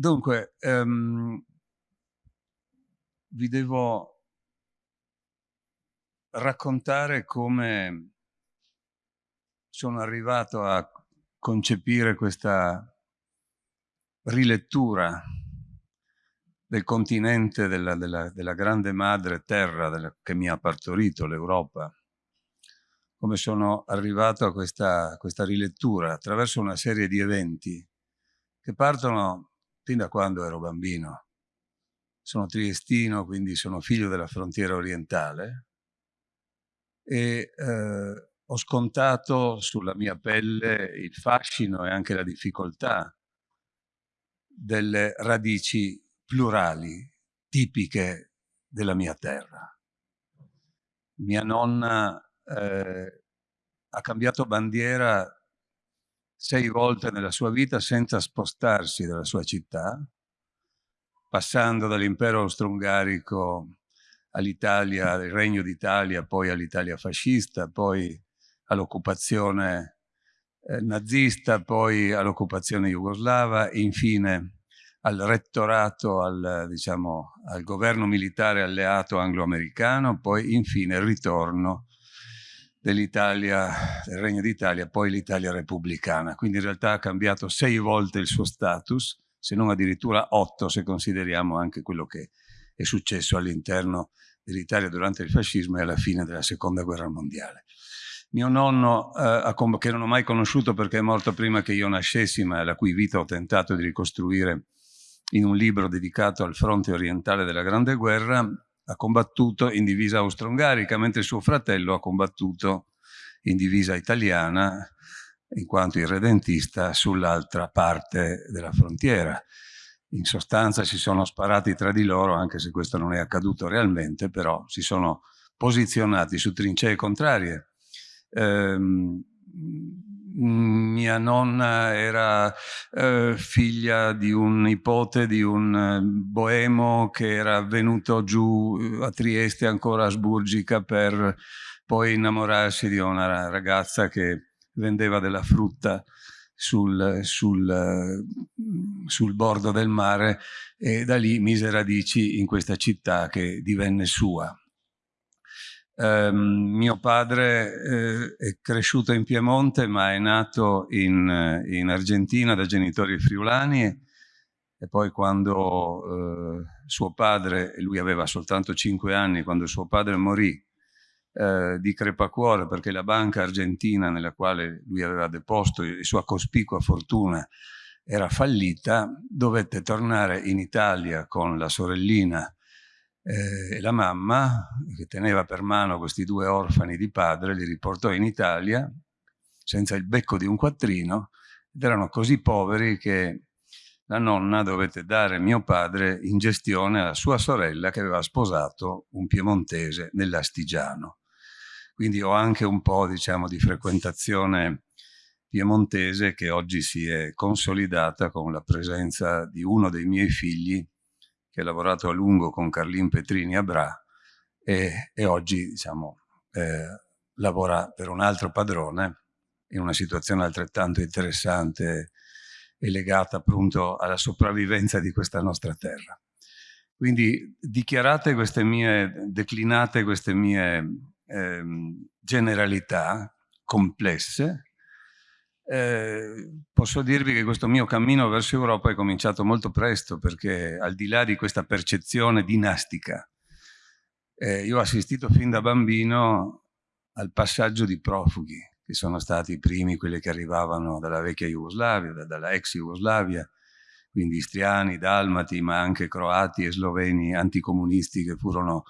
Dunque, um, vi devo raccontare come sono arrivato a concepire questa rilettura del continente della, della, della grande madre terra della, che mi ha partorito, l'Europa, come sono arrivato a questa, questa rilettura attraverso una serie di eventi che partono fin da quando ero bambino. Sono triestino, quindi sono figlio della frontiera orientale e eh, ho scontato sulla mia pelle il fascino e anche la difficoltà delle radici plurali, tipiche della mia terra. Mia nonna eh, ha cambiato bandiera sei volte nella sua vita senza spostarsi dalla sua città, passando dall'impero austro-ungarico all'Italia, al Regno d'Italia, poi all'Italia fascista, poi all'occupazione eh, nazista, poi all'occupazione jugoslava infine al rettorato, al, diciamo, al governo militare alleato anglo-americano, poi infine il ritorno dell'Italia, del Regno d'Italia, poi l'Italia repubblicana. Quindi in realtà ha cambiato sei volte il suo status, se non addirittura otto se consideriamo anche quello che è successo all'interno dell'Italia durante il fascismo e alla fine della seconda guerra mondiale. Mio nonno, eh, che non ho mai conosciuto perché è morto prima che io nascessi, ma la cui vita ho tentato di ricostruire in un libro dedicato al fronte orientale della Grande Guerra, ha combattuto in divisa austro-ungarica, mentre suo fratello ha combattuto in divisa italiana, in quanto irredentista, sull'altra parte della frontiera. In sostanza si sono sparati tra di loro, anche se questo non è accaduto realmente, però si sono posizionati su trincee contrarie. Ehm, mia nonna era eh, figlia di un nipote di un eh, boemo che era venuto giù eh, a Trieste, ancora asburgica, per poi innamorarsi di una ragazza che vendeva della frutta sul, sul, eh, sul bordo del mare e da lì mise radici in questa città che divenne sua. Eh, mio padre eh, è cresciuto in Piemonte ma è nato in, eh, in Argentina da genitori friulani e poi quando eh, suo padre, lui aveva soltanto 5 anni, quando suo padre morì eh, di crepacuore perché la banca argentina nella quale lui aveva deposto la sua cospicua fortuna era fallita, dovette tornare in Italia con la sorellina eh, la mamma, che teneva per mano questi due orfani di padre, li riportò in Italia senza il becco di un quattrino ed erano così poveri che la nonna dovette dare mio padre in gestione alla sua sorella che aveva sposato un piemontese nell'Astigiano. Quindi ho anche un po' diciamo, di frequentazione piemontese che oggi si è consolidata con la presenza di uno dei miei figli che ha lavorato a lungo con Carlin Petrini a Bra e, e oggi diciamo, eh, lavora per un altro padrone in una situazione altrettanto interessante e legata appunto alla sopravvivenza di questa nostra terra. Quindi dichiarate queste mie, declinate queste mie eh, generalità complesse, eh, posso dirvi che questo mio cammino verso Europa è cominciato molto presto perché al di là di questa percezione dinastica, eh, io ho assistito fin da bambino al passaggio di profughi, che sono stati i primi, quelli che arrivavano dalla vecchia Jugoslavia, dalla ex Jugoslavia, quindi istriani, dalmati, ma anche croati e sloveni anticomunisti che furono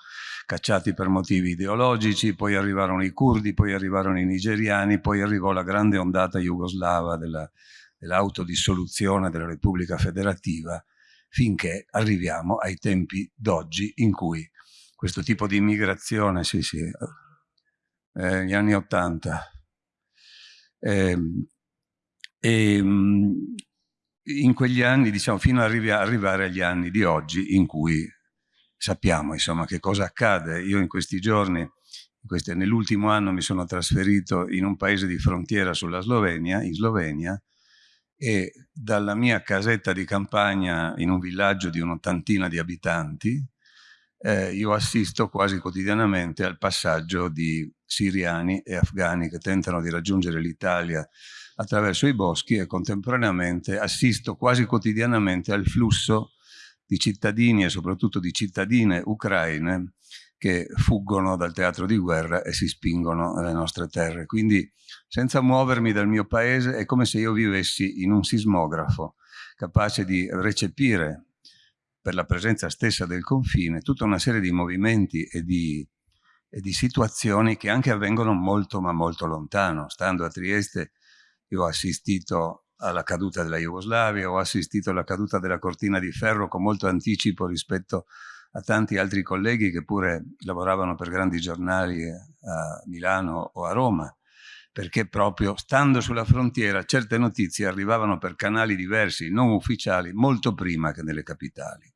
cacciati per motivi ideologici, poi arrivarono i curdi, poi arrivarono i nigeriani, poi arrivò la grande ondata jugoslava dell'autodissoluzione della Repubblica Federativa, finché arriviamo ai tempi d'oggi in cui questo tipo di immigrazione, sì sì, eh, gli anni Ottanta, eh, e, in quegli anni, diciamo, fino ad arrivare agli anni di oggi in cui sappiamo insomma che cosa accade. Io in questi giorni, nell'ultimo anno mi sono trasferito in un paese di frontiera sulla Slovenia, in Slovenia, e dalla mia casetta di campagna in un villaggio di un'ottantina di abitanti eh, io assisto quasi quotidianamente al passaggio di siriani e afghani che tentano di raggiungere l'Italia attraverso i boschi e contemporaneamente assisto quasi quotidianamente al flusso di cittadini e soprattutto di cittadine ucraine che fuggono dal teatro di guerra e si spingono nelle nostre terre. Quindi senza muovermi dal mio paese è come se io vivessi in un sismografo, capace di recepire per la presenza stessa del confine tutta una serie di movimenti e di, e di situazioni che anche avvengono molto ma molto lontano. Stando a Trieste io ho assistito alla caduta della Jugoslavia, ho assistito alla caduta della cortina di ferro con molto anticipo rispetto a tanti altri colleghi che pure lavoravano per grandi giornali a Milano o a Roma, perché proprio stando sulla frontiera certe notizie arrivavano per canali diversi, non ufficiali, molto prima che nelle capitali.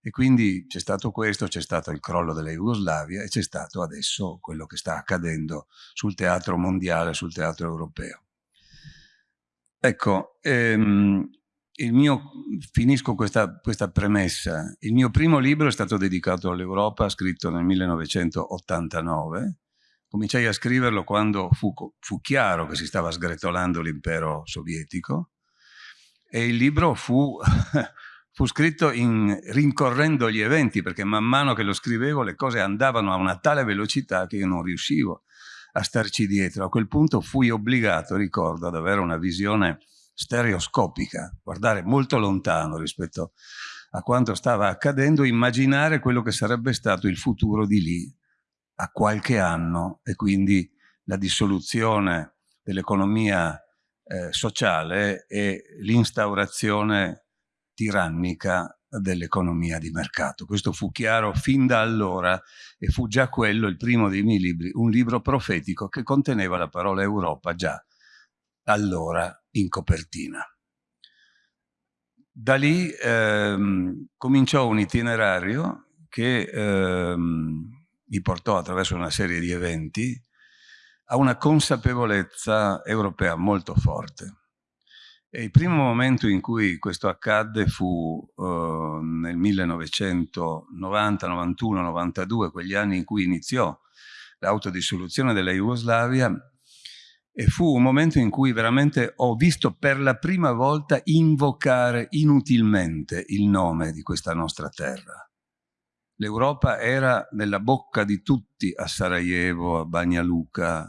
E quindi c'è stato questo, c'è stato il crollo della Jugoslavia e c'è stato adesso quello che sta accadendo sul teatro mondiale, sul teatro europeo. Ecco, ehm, mio, finisco questa, questa, premessa. Il mio primo libro è stato dedicato all'Europa, scritto nel 1989. Cominciai a scriverlo quando fu, fu chiaro che si stava sgretolando l'impero sovietico e il libro fu, fu scritto in, rincorrendo gli eventi perché man mano che lo scrivevo le cose andavano a una tale velocità che io non riuscivo a starci dietro. A quel punto fui obbligato, ricordo, ad avere una visione stereoscopica, guardare molto lontano rispetto a quanto stava accadendo, immaginare quello che sarebbe stato il futuro di lì a qualche anno e quindi la dissoluzione dell'economia eh, sociale e l'instaurazione tirannica dell'economia di mercato. Questo fu chiaro fin da allora e fu già quello il primo dei miei libri, un libro profetico che conteneva la parola Europa già allora in copertina. Da lì ehm, cominciò un itinerario che ehm, mi portò attraverso una serie di eventi a una consapevolezza europea molto forte. E il primo momento in cui questo accadde fu eh, nel 1990, 91, 92, quegli anni in cui iniziò l'autodissoluzione della Jugoslavia, e fu un momento in cui veramente ho visto per la prima volta invocare inutilmente il nome di questa nostra terra. L'Europa era nella bocca di tutti a Sarajevo, a Bagnaluca, a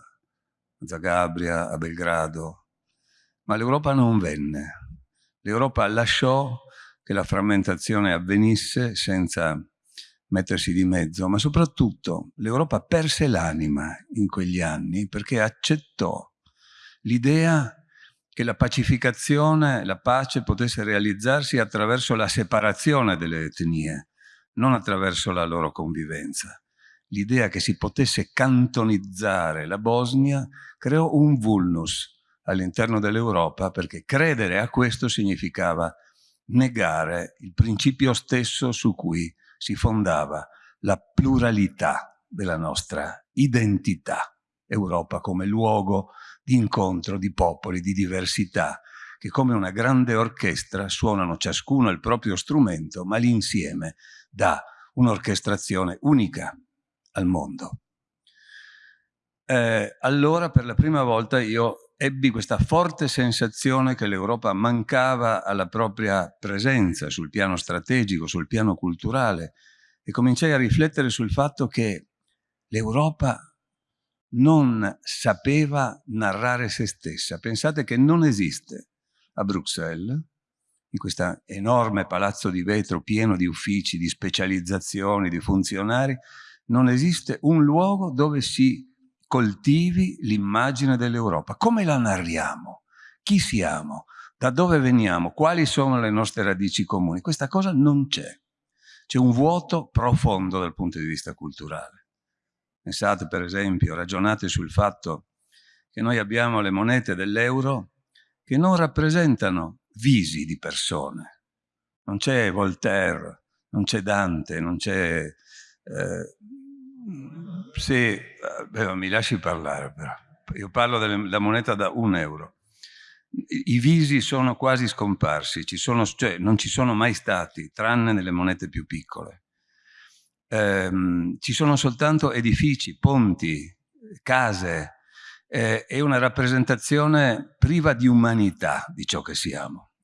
Zagabria, a Belgrado, ma l'Europa non venne. L'Europa lasciò che la frammentazione avvenisse senza mettersi di mezzo, ma soprattutto l'Europa perse l'anima in quegli anni perché accettò l'idea che la pacificazione, la pace potesse realizzarsi attraverso la separazione delle etnie, non attraverso la loro convivenza. L'idea che si potesse cantonizzare la Bosnia creò un vulnus all'interno dell'Europa perché credere a questo significava negare il principio stesso su cui si fondava la pluralità della nostra identità. Europa come luogo di incontro di popoli, di diversità, che come una grande orchestra suonano ciascuno il proprio strumento, ma l'insieme dà un'orchestrazione unica al mondo. Eh, allora per la prima volta io ebbi questa forte sensazione che l'Europa mancava alla propria presenza sul piano strategico, sul piano culturale e cominciai a riflettere sul fatto che l'Europa non sapeva narrare se stessa. Pensate che non esiste a Bruxelles, in questo enorme palazzo di vetro pieno di uffici, di specializzazioni, di funzionari, non esiste un luogo dove si coltivi l'immagine dell'Europa. Come la narriamo? Chi siamo? Da dove veniamo? Quali sono le nostre radici comuni? Questa cosa non c'è. C'è un vuoto profondo dal punto di vista culturale. Pensate per esempio, ragionate sul fatto che noi abbiamo le monete dell'euro che non rappresentano visi di persone. Non c'è Voltaire, non c'è Dante, non c'è... Eh, sì, beh, mi lasci parlare però. Io parlo della moneta da un euro. i visi sono quasi scomparsi, ci sono, cioè, non ci sono mai stati, tranne nelle monete più piccole. Ehm, ci sono soltanto edifici, ponti, case, eh, è una rappresentazione priva di umanità di ciò che siamo.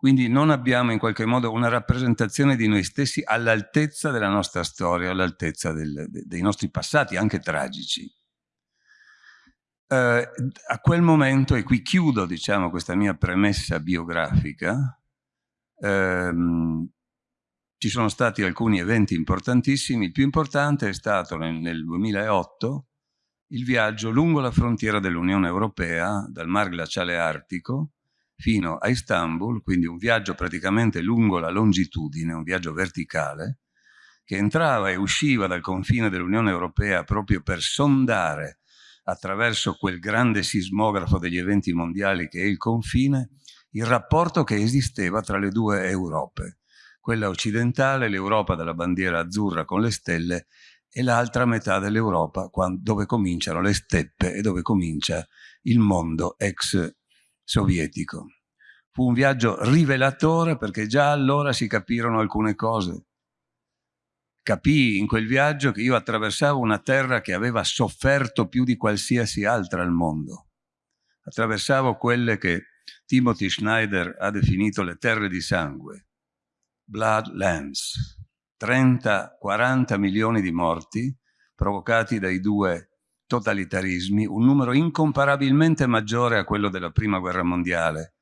Quindi non abbiamo in qualche modo una rappresentazione di noi stessi all'altezza della nostra storia, all'altezza dei nostri passati, anche tragici. Eh, a quel momento, e qui chiudo diciamo, questa mia premessa biografica, ehm, ci sono stati alcuni eventi importantissimi. Il più importante è stato nel, nel 2008 il viaggio lungo la frontiera dell'Unione Europea, dal Mar Glaciale Artico fino a Istanbul, quindi un viaggio praticamente lungo la longitudine, un viaggio verticale, che entrava e usciva dal confine dell'Unione Europea proprio per sondare attraverso quel grande sismografo degli eventi mondiali che è il confine, il rapporto che esisteva tra le due Europe, quella occidentale, l'Europa della bandiera azzurra con le stelle, e l'altra metà dell'Europa dove cominciano le steppe e dove comincia il mondo ex sovietico. Fu un viaggio rivelatore perché già allora si capirono alcune cose capii in quel viaggio che io attraversavo una terra che aveva sofferto più di qualsiasi altra al mondo. Attraversavo quelle che Timothy Schneider ha definito le terre di sangue, bloodlands, 30-40 milioni di morti provocati dai due totalitarismi, un numero incomparabilmente maggiore a quello della prima guerra mondiale,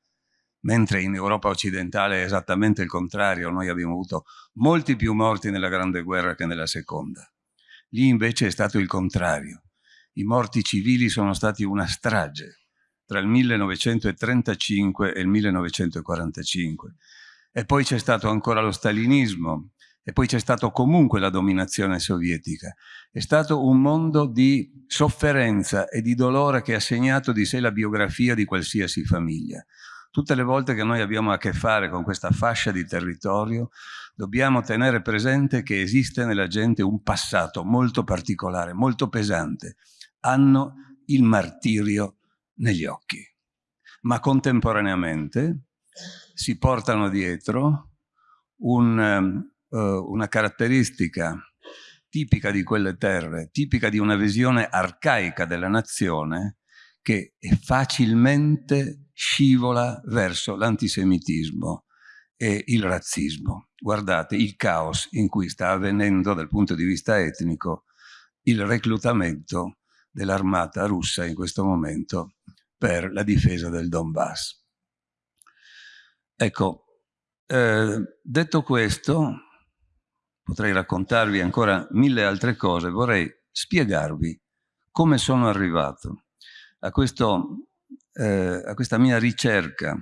mentre in Europa occidentale è esattamente il contrario, noi abbiamo avuto molti più morti nella Grande Guerra che nella Seconda. Lì invece è stato il contrario. I morti civili sono stati una strage tra il 1935 e il 1945. E poi c'è stato ancora lo stalinismo, e poi c'è stato comunque la dominazione sovietica. È stato un mondo di sofferenza e di dolore che ha segnato di sé la biografia di qualsiasi famiglia. Tutte le volte che noi abbiamo a che fare con questa fascia di territorio, dobbiamo tenere presente che esiste nella gente un passato molto particolare, molto pesante. Hanno il martirio negli occhi. Ma contemporaneamente si portano dietro un, uh, una caratteristica tipica di quelle terre, tipica di una visione arcaica della nazione, che facilmente scivola verso l'antisemitismo e il razzismo. Guardate il caos in cui sta avvenendo dal punto di vista etnico il reclutamento dell'armata russa in questo momento per la difesa del Donbass. Ecco, eh, detto questo, potrei raccontarvi ancora mille altre cose, vorrei spiegarvi come sono arrivato a, questo, eh, a questa mia ricerca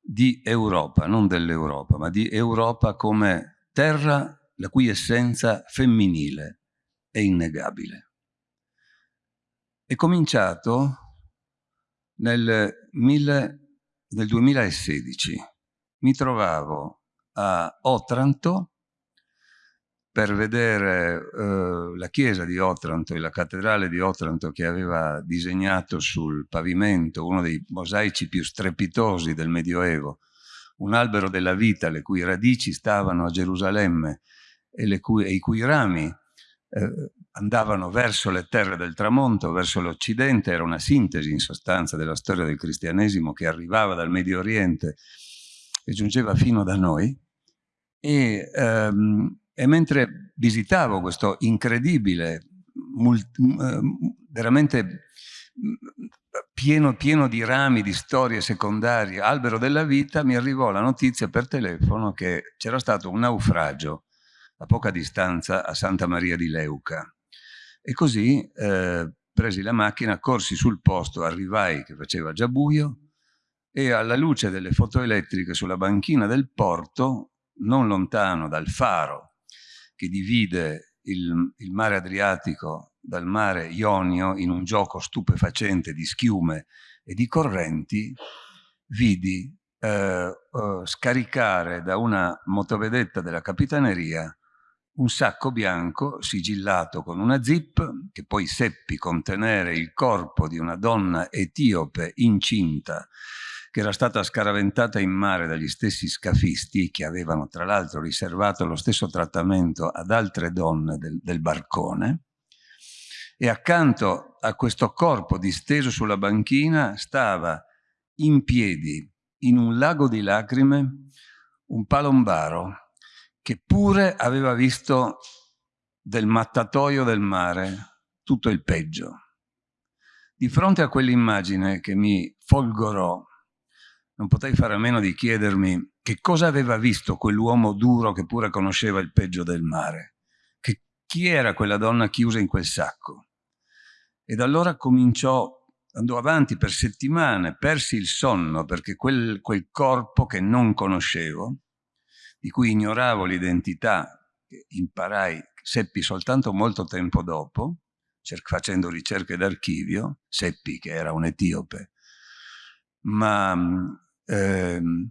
di Europa, non dell'Europa, ma di Europa come terra la cui essenza femminile è innegabile. È cominciato nel, mille, nel 2016. Mi trovavo a Otranto per vedere eh, la chiesa di Otranto e la cattedrale di Otranto che aveva disegnato sul pavimento uno dei mosaici più strepitosi del Medioevo, un albero della vita le cui radici stavano a Gerusalemme e, cui, e i cui rami eh, andavano verso le terre del tramonto, verso l'Occidente, era una sintesi in sostanza della storia del cristianesimo che arrivava dal Medio Oriente e giungeva fino da noi. E, ehm, e mentre visitavo questo incredibile, eh, veramente pieno, pieno di rami, di storie secondarie, albero della vita, mi arrivò la notizia per telefono che c'era stato un naufragio a poca distanza a Santa Maria di Leuca. E così eh, presi la macchina, corsi sul posto, arrivai che faceva già buio e alla luce delle fotoelettriche sulla banchina del porto, non lontano dal faro che divide il, il mare Adriatico dal mare Ionio in un gioco stupefacente di schiume e di correnti, vidi eh, eh, scaricare da una motovedetta della capitaneria un sacco bianco sigillato con una zip che poi seppi contenere il corpo di una donna etiope incinta che era stata scaraventata in mare dagli stessi scafisti che avevano tra l'altro riservato lo stesso trattamento ad altre donne del, del barcone e accanto a questo corpo disteso sulla banchina stava in piedi in un lago di lacrime un palombaro che pure aveva visto del mattatoio del mare tutto il peggio. Di fronte a quell'immagine che mi folgorò, non potei fare a meno di chiedermi che cosa aveva visto quell'uomo duro che pure conosceva il peggio del mare, che chi era quella donna chiusa in quel sacco. Ed allora cominciò, andò avanti per settimane, persi il sonno perché quel, quel corpo che non conoscevo, di cui ignoravo l'identità, che imparai, seppi soltanto molto tempo dopo, facendo ricerche d'archivio, seppi che era un etiope, ma ehm,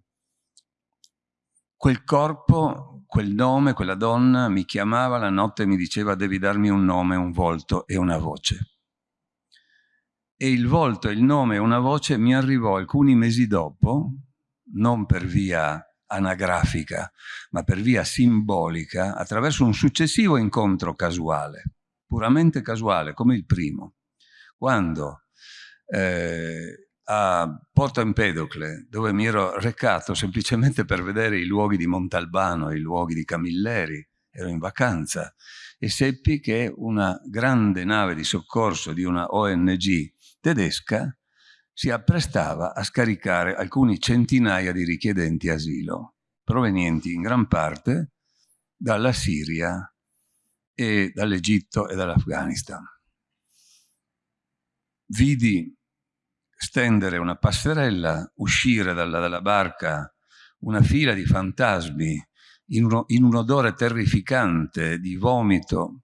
quel corpo, quel nome, quella donna mi chiamava la notte e mi diceva devi darmi un nome, un volto e una voce. E il volto, il nome e una voce mi arrivò alcuni mesi dopo, non per via anagrafica, ma per via simbolica, attraverso un successivo incontro casuale, puramente casuale, come il primo. Quando eh, a Porto Empedocle, dove mi ero recato semplicemente per vedere i luoghi di Montalbano, i luoghi di Camilleri, ero in vacanza, e seppi che una grande nave di soccorso di una ONG tedesca si apprestava a scaricare alcuni centinaia di richiedenti asilo, provenienti in gran parte dalla Siria e dall'Egitto e dall'Afghanistan. Vidi stendere una passerella, uscire dalla, dalla barca una fila di fantasmi in, uno, in un odore terrificante di vomito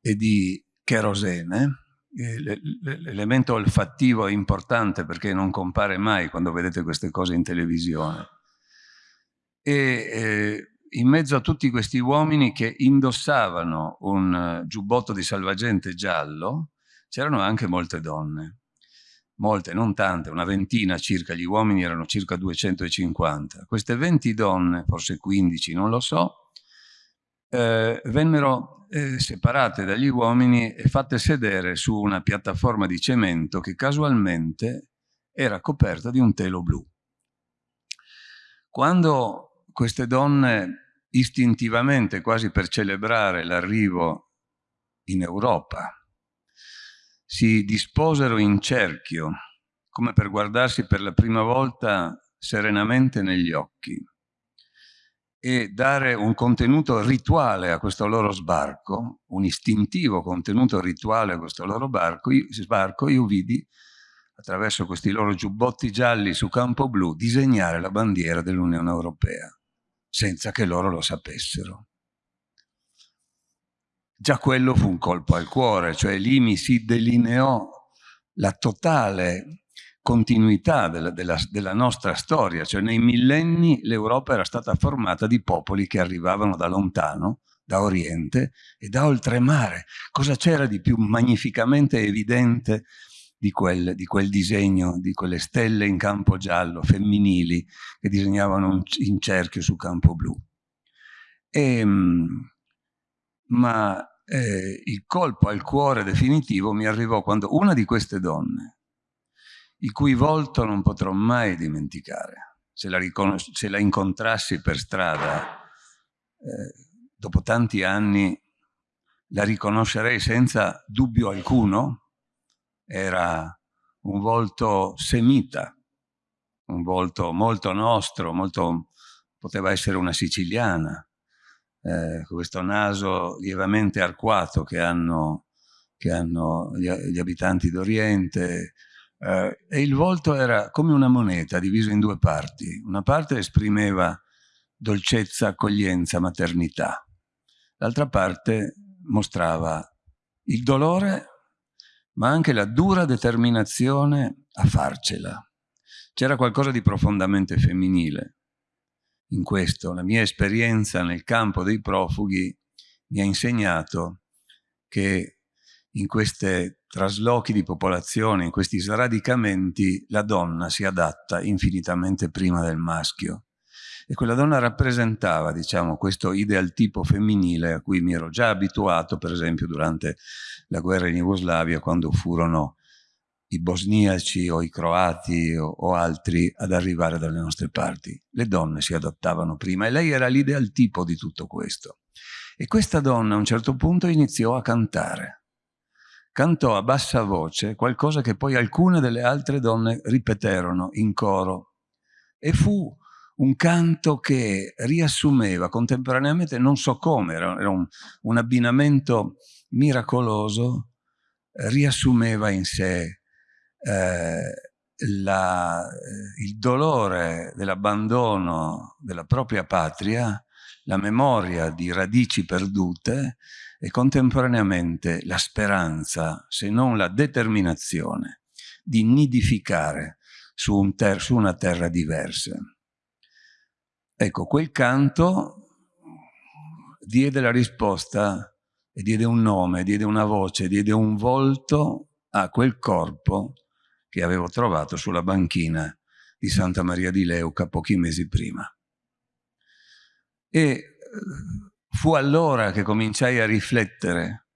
e di kerosene, l'elemento olfattivo è importante perché non compare mai quando vedete queste cose in televisione. E eh, in mezzo a tutti questi uomini che indossavano un giubbotto di salvagente giallo, c'erano anche molte donne. Molte, non tante, una ventina circa, gli uomini erano circa 250. Queste 20 donne, forse 15, non lo so, eh, vennero eh, separate dagli uomini e fatte sedere su una piattaforma di cemento che casualmente era coperta di un telo blu. Quando queste donne istintivamente, quasi per celebrare l'arrivo in Europa, si disposero in cerchio, come per guardarsi per la prima volta serenamente negli occhi, e dare un contenuto rituale a questo loro sbarco, un istintivo contenuto rituale a questo loro barco, io, sbarco, io vidi attraverso questi loro giubbotti gialli su campo blu disegnare la bandiera dell'Unione Europea, senza che loro lo sapessero. Già quello fu un colpo al cuore, cioè lì mi si delineò la totale continuità della, della, della, nostra storia, cioè nei millenni l'Europa era stata formata di popoli che arrivavano da lontano, da Oriente e da oltremare. Cosa c'era di più magnificamente evidente di quel, di quel, disegno, di quelle stelle in campo giallo, femminili, che disegnavano in cerchio su campo blu? E, ehm, ma eh, il colpo al cuore definitivo mi arrivò quando una di queste donne, il cui volto non potrò mai dimenticare. Se la, se la incontrassi per strada, eh, dopo tanti anni, la riconoscerei senza dubbio alcuno. Era un volto semita, un volto molto nostro, molto, poteva essere una siciliana, eh, questo naso lievemente arcuato che hanno, che hanno gli, gli abitanti d'Oriente, eh, e il volto era come una moneta diviso in due parti. Una parte esprimeva dolcezza, accoglienza, maternità. L'altra parte mostrava il dolore, ma anche la dura determinazione a farcela. C'era qualcosa di profondamente femminile in questo. La mia esperienza nel campo dei profughi mi ha insegnato che in questi traslochi di popolazione, in questi sradicamenti, la donna si adatta infinitamente prima del maschio. E quella donna rappresentava, diciamo, questo ideal tipo femminile a cui mi ero già abituato, per esempio, durante la guerra in Jugoslavia, quando furono i bosniaci o i croati o, o, altri ad arrivare dalle nostre parti. Le donne si adattavano prima e lei era l'ideal tipo di tutto questo. E questa donna a un certo punto iniziò a cantare. Cantò a bassa voce qualcosa che poi alcune delle altre donne ripeterono in coro. E fu un canto che riassumeva contemporaneamente, non so come, era, un, un abbinamento miracoloso, riassumeva in sé eh, la, eh, il dolore dell'abbandono della propria patria, la memoria di radici perdute e contemporaneamente la speranza, se non la determinazione, di nidificare su, un su una terra diversa. Ecco, quel canto diede la risposta e diede un nome, diede una voce, diede un volto a quel corpo che avevo trovato sulla banchina di Santa Maria di Leuca pochi mesi prima. E eh, fu allora che cominciai a riflettere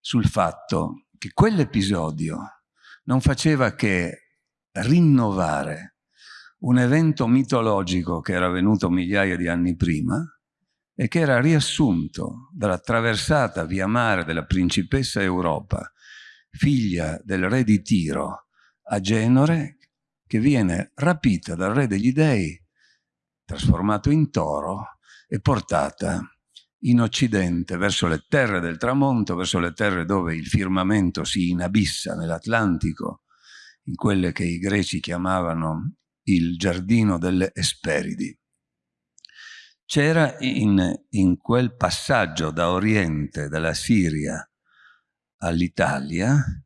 sul fatto che quell'episodio non faceva che rinnovare un evento mitologico che era avvenuto migliaia di anni prima e che era riassunto dalla traversata via mare della principessa Europa, figlia del re di Tiro, a Genore, che viene rapita dal re degli dei, trasformato in toro e portata in Occidente, verso le terre del tramonto, verso le terre dove il firmamento si inabissa nell'Atlantico, in quelle che i greci chiamavano il giardino delle Esperidi. C'era in, in quel passaggio da Oriente, dalla Siria all'Italia,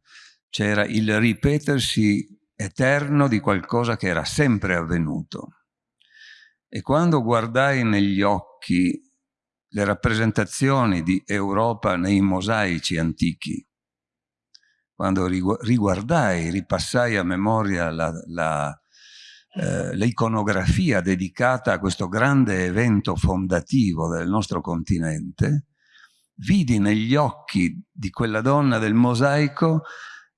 c'era il ripetersi eterno di qualcosa che era sempre avvenuto. E quando guardai negli occhi le rappresentazioni di Europa nei mosaici antichi, quando riguardai, ripassai a memoria l'iconografia eh, dedicata a questo grande evento fondativo del nostro continente, vidi negli occhi di quella donna del mosaico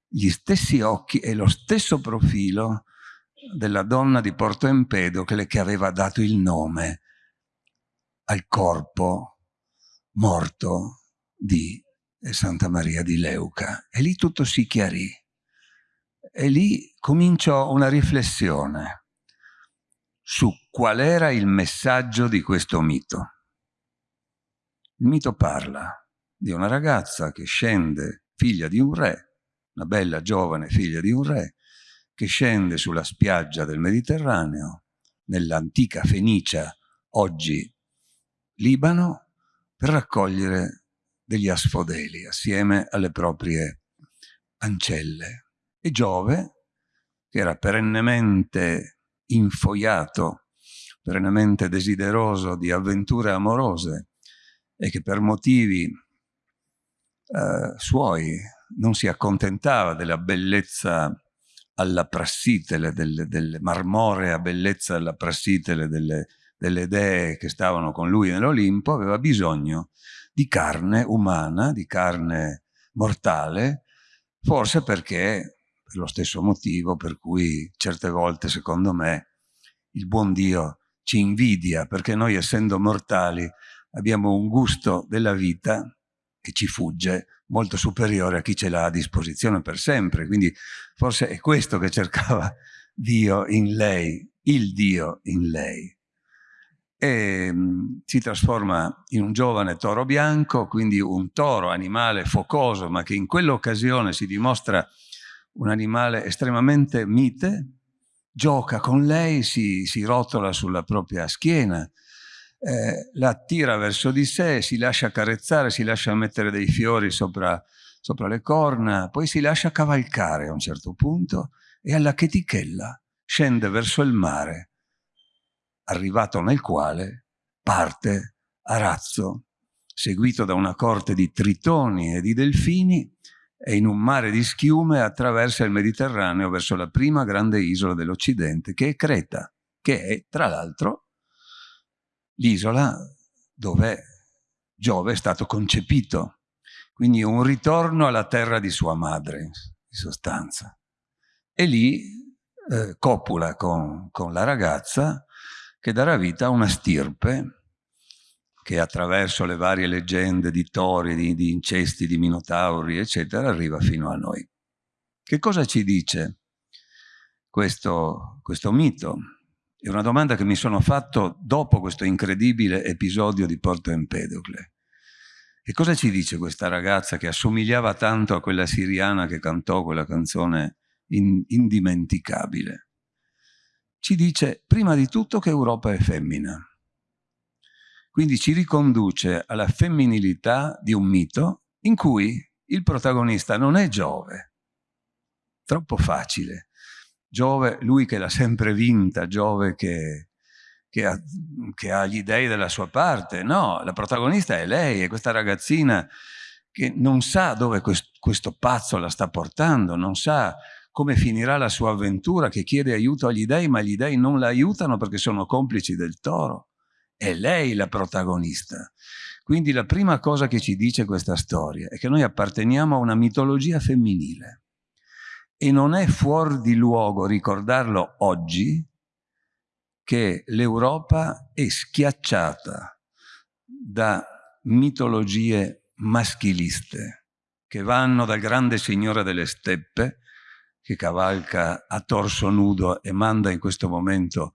gli stessi occhi e lo stesso profilo della donna di Porto Empedocle che aveva dato il nome al corpo morto di Santa Maria di Leuca. E lì tutto si chiarì. E lì cominciò una riflessione su qual era il messaggio di questo mito. Il mito parla di una ragazza che scende, figlia di un re, una bella giovane figlia di un re, che scende sulla spiaggia del Mediterraneo, nell'antica Fenicia, oggi Libano, per raccogliere degli asfodeli assieme alle proprie ancelle. E Giove, che era perennemente infoiato, perennemente desideroso di avventure amorose e che per motivi eh, suoi non si accontentava della bellezza alla prassitele, delle, delle marmorea bellezza alla prassitele delle, delle dee che stavano con lui nell'Olimpo, aveva bisogno di carne umana, di carne mortale, forse perché, per lo stesso motivo per cui certe volte, secondo me, il buon Dio ci invidia, perché noi essendo mortali abbiamo un gusto della vita che ci fugge molto superiore a chi ce l'ha a disposizione per sempre. Quindi forse è questo che cercava Dio in lei, il Dio in lei. E mh, mm, si trasforma in un giovane toro bianco, quindi un toro, animale focoso, ma che in quell'occasione si dimostra un animale estremamente mite, gioca con lei, si, si rotola sulla propria schiena, eh, la attira verso di sé, si lascia carezzare, si lascia mettere dei fiori sopra, sopra le corna, poi si lascia cavalcare a un certo punto e alla chetichella scende verso il mare, arrivato nel quale parte a razzo seguito da una corte di tritoni e di delfini, e in un mare di schiume attraversa il Mediterraneo verso la prima grande isola dell'Occidente, che è Creta, che è, tra l'altro, l'isola dove Giove è stato concepito. Quindi un ritorno alla terra di sua madre, in sostanza. E lì eh, copula con, con la ragazza che darà vita a una stirpe che attraverso le varie leggende di tori, di, di incesti, di minotauri, eccetera, arriva fino a noi. Che cosa ci dice questo, questo mito? È una domanda che mi sono fatto dopo questo incredibile episodio di Porto Empedocle. E cosa ci dice questa ragazza che assomigliava tanto a quella siriana che cantò quella canzone in, indimenticabile? Ci dice prima di tutto che Europa è femmina. Quindi ci riconduce alla femminilità di un mito in cui il protagonista non è Giove. Troppo facile. Giove, lui che l'ha sempre vinta, Giove che, che, ha, che ha gli dei della sua parte. No, la protagonista è lei, è questa ragazzina che non sa dove questo, questo pazzo la sta portando, non sa come finirà la sua avventura, che chiede aiuto agli dei, ma gli dei non la aiutano perché sono complici del toro. È lei la protagonista. Quindi la prima cosa che ci dice questa storia è che noi apparteniamo a una mitologia femminile e non è fuori di luogo ricordarlo oggi che l'Europa è schiacciata da mitologie maschiliste che vanno dal grande signore delle steppe che cavalca a torso nudo e manda in questo momento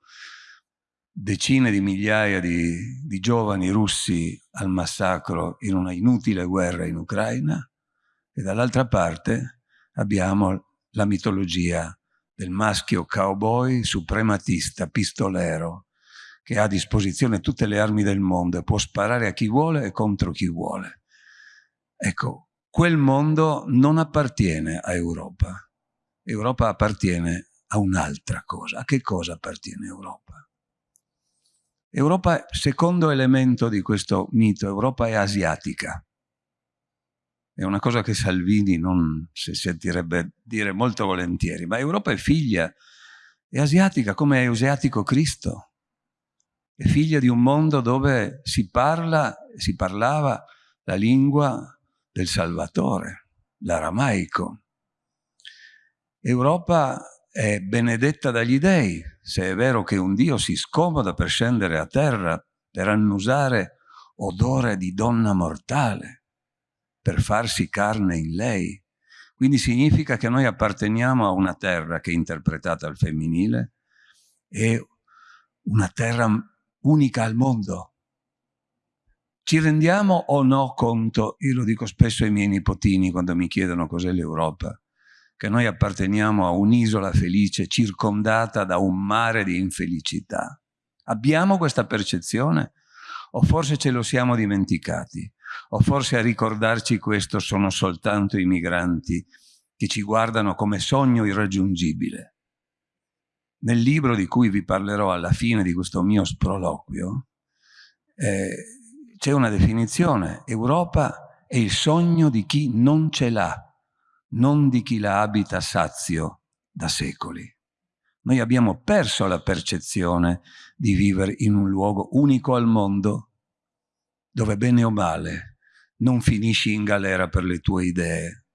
decine di migliaia di, di giovani russi al massacro in una inutile guerra in Ucraina. E dall'altra parte abbiamo la mitologia del maschio cowboy suprematista, pistolero, che ha a disposizione tutte le armi del mondo e può sparare a chi vuole e contro chi vuole. Ecco, quel mondo non appartiene a Europa. Europa appartiene a un'altra cosa. A che cosa appartiene Europa? Europa, secondo elemento di questo mito, Europa è asiatica. È una cosa che Salvini non si sentirebbe dire molto volentieri, ma Europa è figlia, è asiatica come è asiatico Cristo. È figlia di un mondo dove si parla, si parlava la lingua del Salvatore, l'aramaico. Europa è benedetta dagli dei, se è vero che un Dio si scomoda per scendere a terra, per annusare odore di donna mortale, per farsi carne in lei. Quindi significa che noi apparteniamo a una terra che è interpretata al femminile, è una terra unica al mondo. Ci rendiamo o no conto, io lo dico spesso ai miei nipotini quando mi chiedono cos'è l'Europa, che noi apparteniamo a un'isola felice circondata da un mare di infelicità. Abbiamo questa percezione? O forse ce lo siamo dimenticati? O forse a ricordarci questo sono soltanto i migranti che ci guardano come sogno irraggiungibile? Nel libro di cui vi parlerò alla fine di questo mio sproloquio eh, c'è una definizione. Europa è il sogno di chi non ce l'ha non di chi la abita sazio da secoli. Noi abbiamo perso la percezione di vivere in un luogo unico al mondo, dove bene o male non finisci in galera per le tue idee,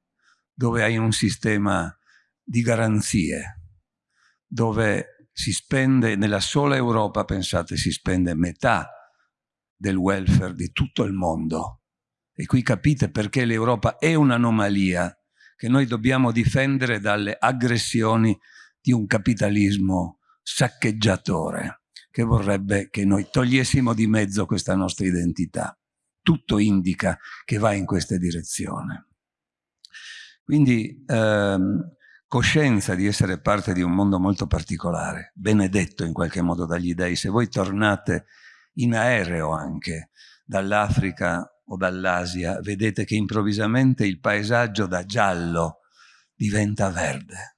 dove hai un sistema di garanzie, dove si spende, nella sola Europa, pensate, si spende metà del welfare di tutto il mondo. E qui capite perché l'Europa è un'anomalia che noi dobbiamo difendere dalle aggressioni di un capitalismo saccheggiatore che vorrebbe che noi togliessimo di mezzo questa nostra identità. Tutto indica che va in questa direzione. Quindi ehm, coscienza di essere parte di un mondo molto particolare, benedetto in qualche modo dagli dei. Se voi tornate in aereo anche dall'Africa o dall'Asia, vedete che improvvisamente il paesaggio da giallo diventa verde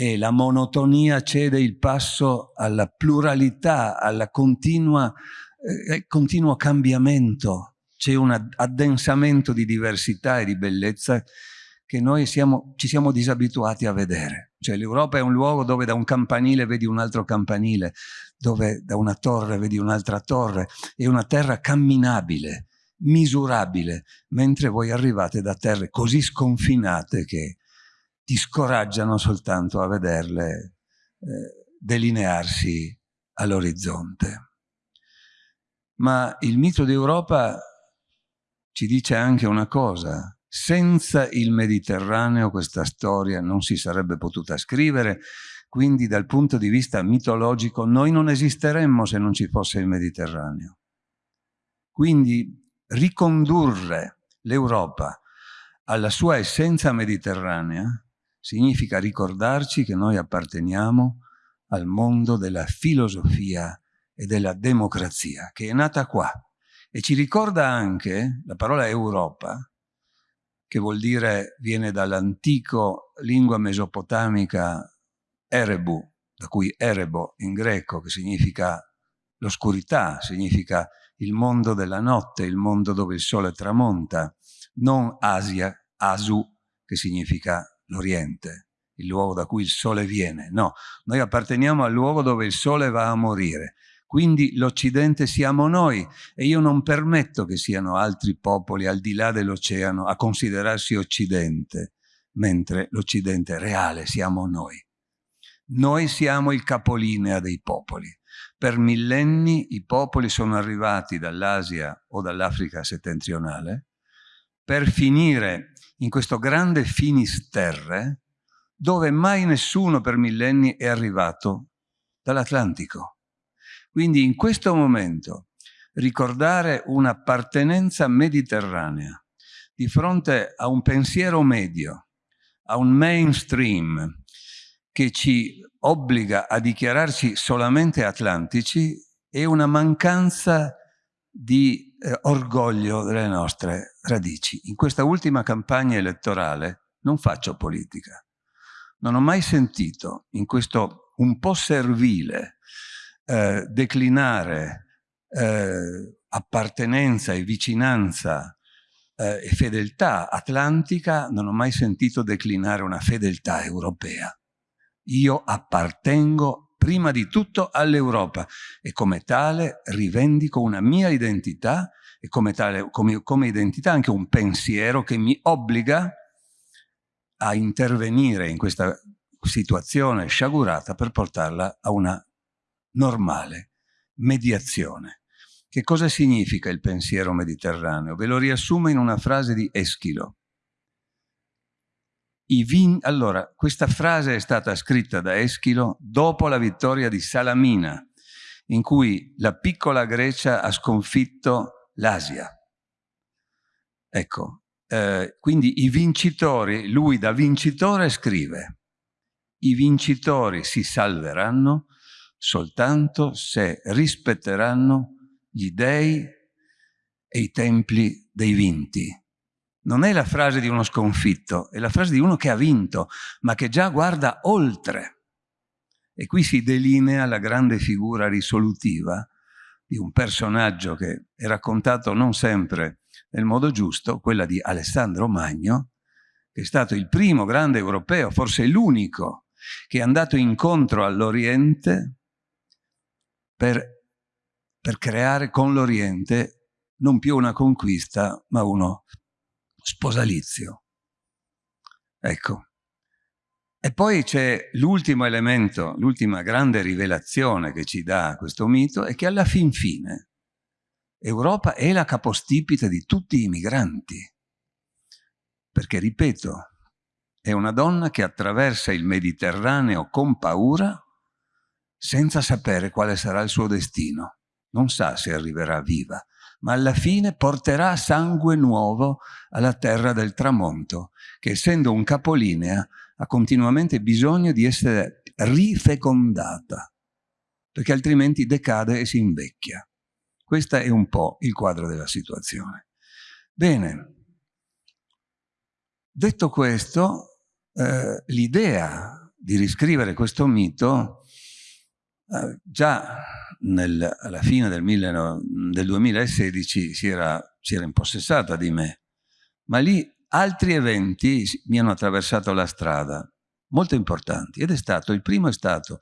e la monotonia cede il passo alla pluralità, al eh, continuo cambiamento c'è un addensamento di diversità e di bellezza che noi siamo, ci siamo disabituati a vedere. Cioè l'Europa è un luogo dove da un campanile vedi un altro campanile, dove da una torre vedi un'altra torre, è una terra camminabile, misurabile, mentre voi arrivate da terre così sconfinate che ti scoraggiano soltanto a vederle eh, delinearsi all'orizzonte. Ma il mito d'Europa ci dice anche una cosa, senza il Mediterraneo questa storia non si sarebbe potuta scrivere, quindi dal punto di vista mitologico noi non esisteremmo se non ci fosse il Mediterraneo. Quindi ricondurre l'Europa alla sua essenza mediterranea significa ricordarci che noi apparteniamo al mondo della filosofia e della democrazia, che è nata qua. E ci ricorda anche, la parola Europa, che vuol dire, viene dall'antico lingua mesopotamica Erebu, da cui Erebo in greco, che significa l'oscurità, significa il mondo della notte, il mondo dove il sole tramonta, non Asia, Asu, che significa l'Oriente, il luogo da cui il sole viene. No, noi apparteniamo al luogo dove il sole va a morire. Quindi l'Occidente siamo noi e io non permetto che siano altri popoli al di là dell'oceano a considerarsi Occidente, mentre l'Occidente reale siamo noi. Noi siamo il capolinea dei popoli. Per millenni i popoli sono arrivati dall'Asia o dall'Africa settentrionale per finire in questo grande Finisterre dove mai nessuno per millenni è arrivato dall'Atlantico. Quindi in questo momento ricordare un'appartenenza mediterranea di fronte a un pensiero medio, a un mainstream che ci obbliga a dichiararci solamente atlantici è una mancanza di eh, orgoglio delle nostre radici. In questa ultima campagna elettorale non faccio politica. Non ho mai sentito in questo un po' servile eh, declinare eh, appartenenza e vicinanza eh, e fedeltà atlantica, non ho mai sentito declinare una fedeltà europea. Io appartengo prima di tutto all'Europa e come tale rivendico una mia identità e come, tale, come, come identità anche un pensiero che mi obbliga a intervenire in questa situazione sciagurata per portarla a una normale mediazione. Che cosa significa il pensiero mediterraneo? Ve lo riassumo in una frase di Eschilo. Allora, questa frase è stata scritta da Eschilo dopo la vittoria di Salamina, in cui la piccola Grecia ha sconfitto l'Asia. Ecco, eh, quindi i vincitori, lui da vincitore scrive, i vincitori si salveranno soltanto se rispetteranno gli dei e i templi dei vinti non è la frase di uno sconfitto, è la frase di uno che ha vinto, ma che già guarda oltre. E qui si delinea la grande figura risolutiva di un personaggio che è raccontato non sempre nel modo giusto, quella di Alessandro Magno, che è stato il primo grande europeo, forse l'unico, che è andato incontro all'Oriente per, per creare con l'Oriente non più una conquista, ma uno sposalizio. Ecco. E poi c'è l'ultimo elemento, l'ultima grande rivelazione che ci dà questo mito, è che alla fin fine Europa è la capostipite di tutti i migranti. Perché, ripeto, è una donna che attraversa il Mediterraneo con paura senza sapere quale sarà il suo destino. Non sa se arriverà viva, ma alla fine porterà sangue nuovo alla terra del tramonto, che essendo un capolinea ha continuamente bisogno di essere rifecondata, perché altrimenti decade e si invecchia. Questo è un po' il quadro della situazione. Bene, detto questo, eh, l'idea di riscrivere questo mito eh, già nel, alla fine del, mille, del 2016 si era, si era impossessata di me, ma lì altri eventi mi hanno attraversato la strada, molto importanti, ed è stato, il primo è stato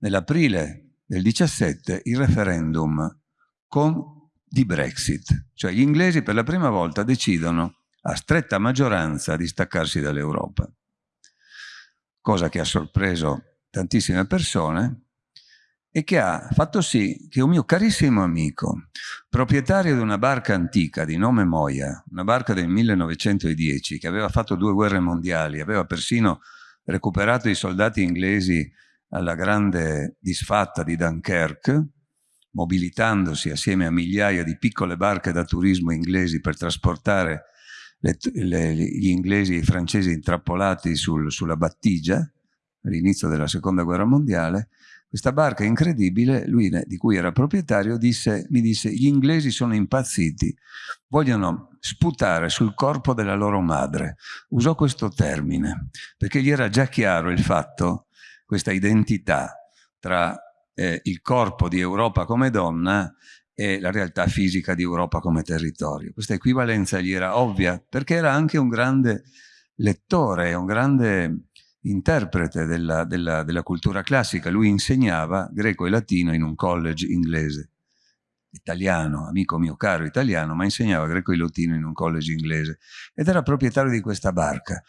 nell'aprile del 17 il referendum con, di Brexit, cioè gli inglesi per la prima volta decidono a stretta maggioranza di staccarsi dall'Europa, cosa che ha sorpreso tantissime persone e che ha fatto sì che un mio carissimo amico, proprietario di una barca antica di nome Moia, una barca del 1910 che aveva fatto due guerre mondiali, aveva persino recuperato i soldati inglesi alla grande disfatta di Dunkerque, mobilitandosi assieme a migliaia di piccole barche da turismo inglesi per trasportare le, le, gli inglesi e i francesi intrappolati sul, sulla battigia, all'inizio della seconda guerra mondiale, questa barca incredibile, lui di cui era proprietario, disse, mi disse gli inglesi sono impazziti, vogliono sputare sul corpo della loro madre. Usò questo termine, perché gli era già chiaro il fatto, questa identità tra eh, il corpo di Europa come donna e la realtà fisica di Europa come territorio. Questa equivalenza gli era ovvia, perché era anche un grande lettore, un grande interprete della, della, della cultura classica. Lui insegnava greco e latino in un college inglese, italiano, amico mio caro italiano, ma insegnava greco e latino in un college inglese. Ed era proprietario di questa barca.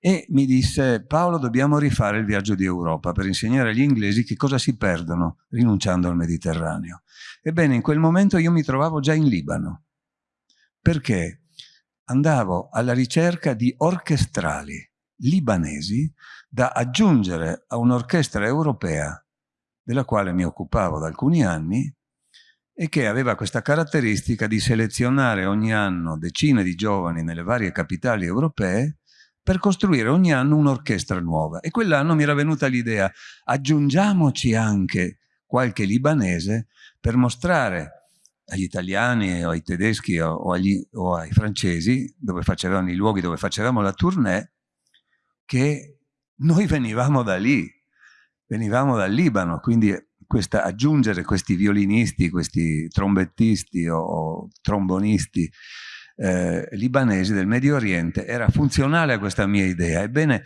E mi disse Paolo dobbiamo rifare il viaggio di Europa per insegnare agli inglesi che cosa si perdono rinunciando al Mediterraneo. Ebbene in quel momento io mi trovavo già in Libano. Perché? Andavo alla ricerca di orchestrali libanesi da aggiungere a un'orchestra europea della quale mi occupavo da alcuni anni e che aveva questa caratteristica di selezionare ogni anno decine di giovani nelle varie capitali europee per costruire ogni anno un'orchestra nuova. E quell'anno mi era venuta l'idea, aggiungiamoci anche qualche libanese per mostrare agli italiani o ai tedeschi o, agli, o ai francesi, dove facevamo i luoghi dove facevamo la tournée, che noi venivamo da lì, venivamo dal Libano, quindi questa, aggiungere questi violinisti, questi trombettisti o, o trombonisti eh, libanesi del Medio Oriente era funzionale a questa mia idea. Ebbene,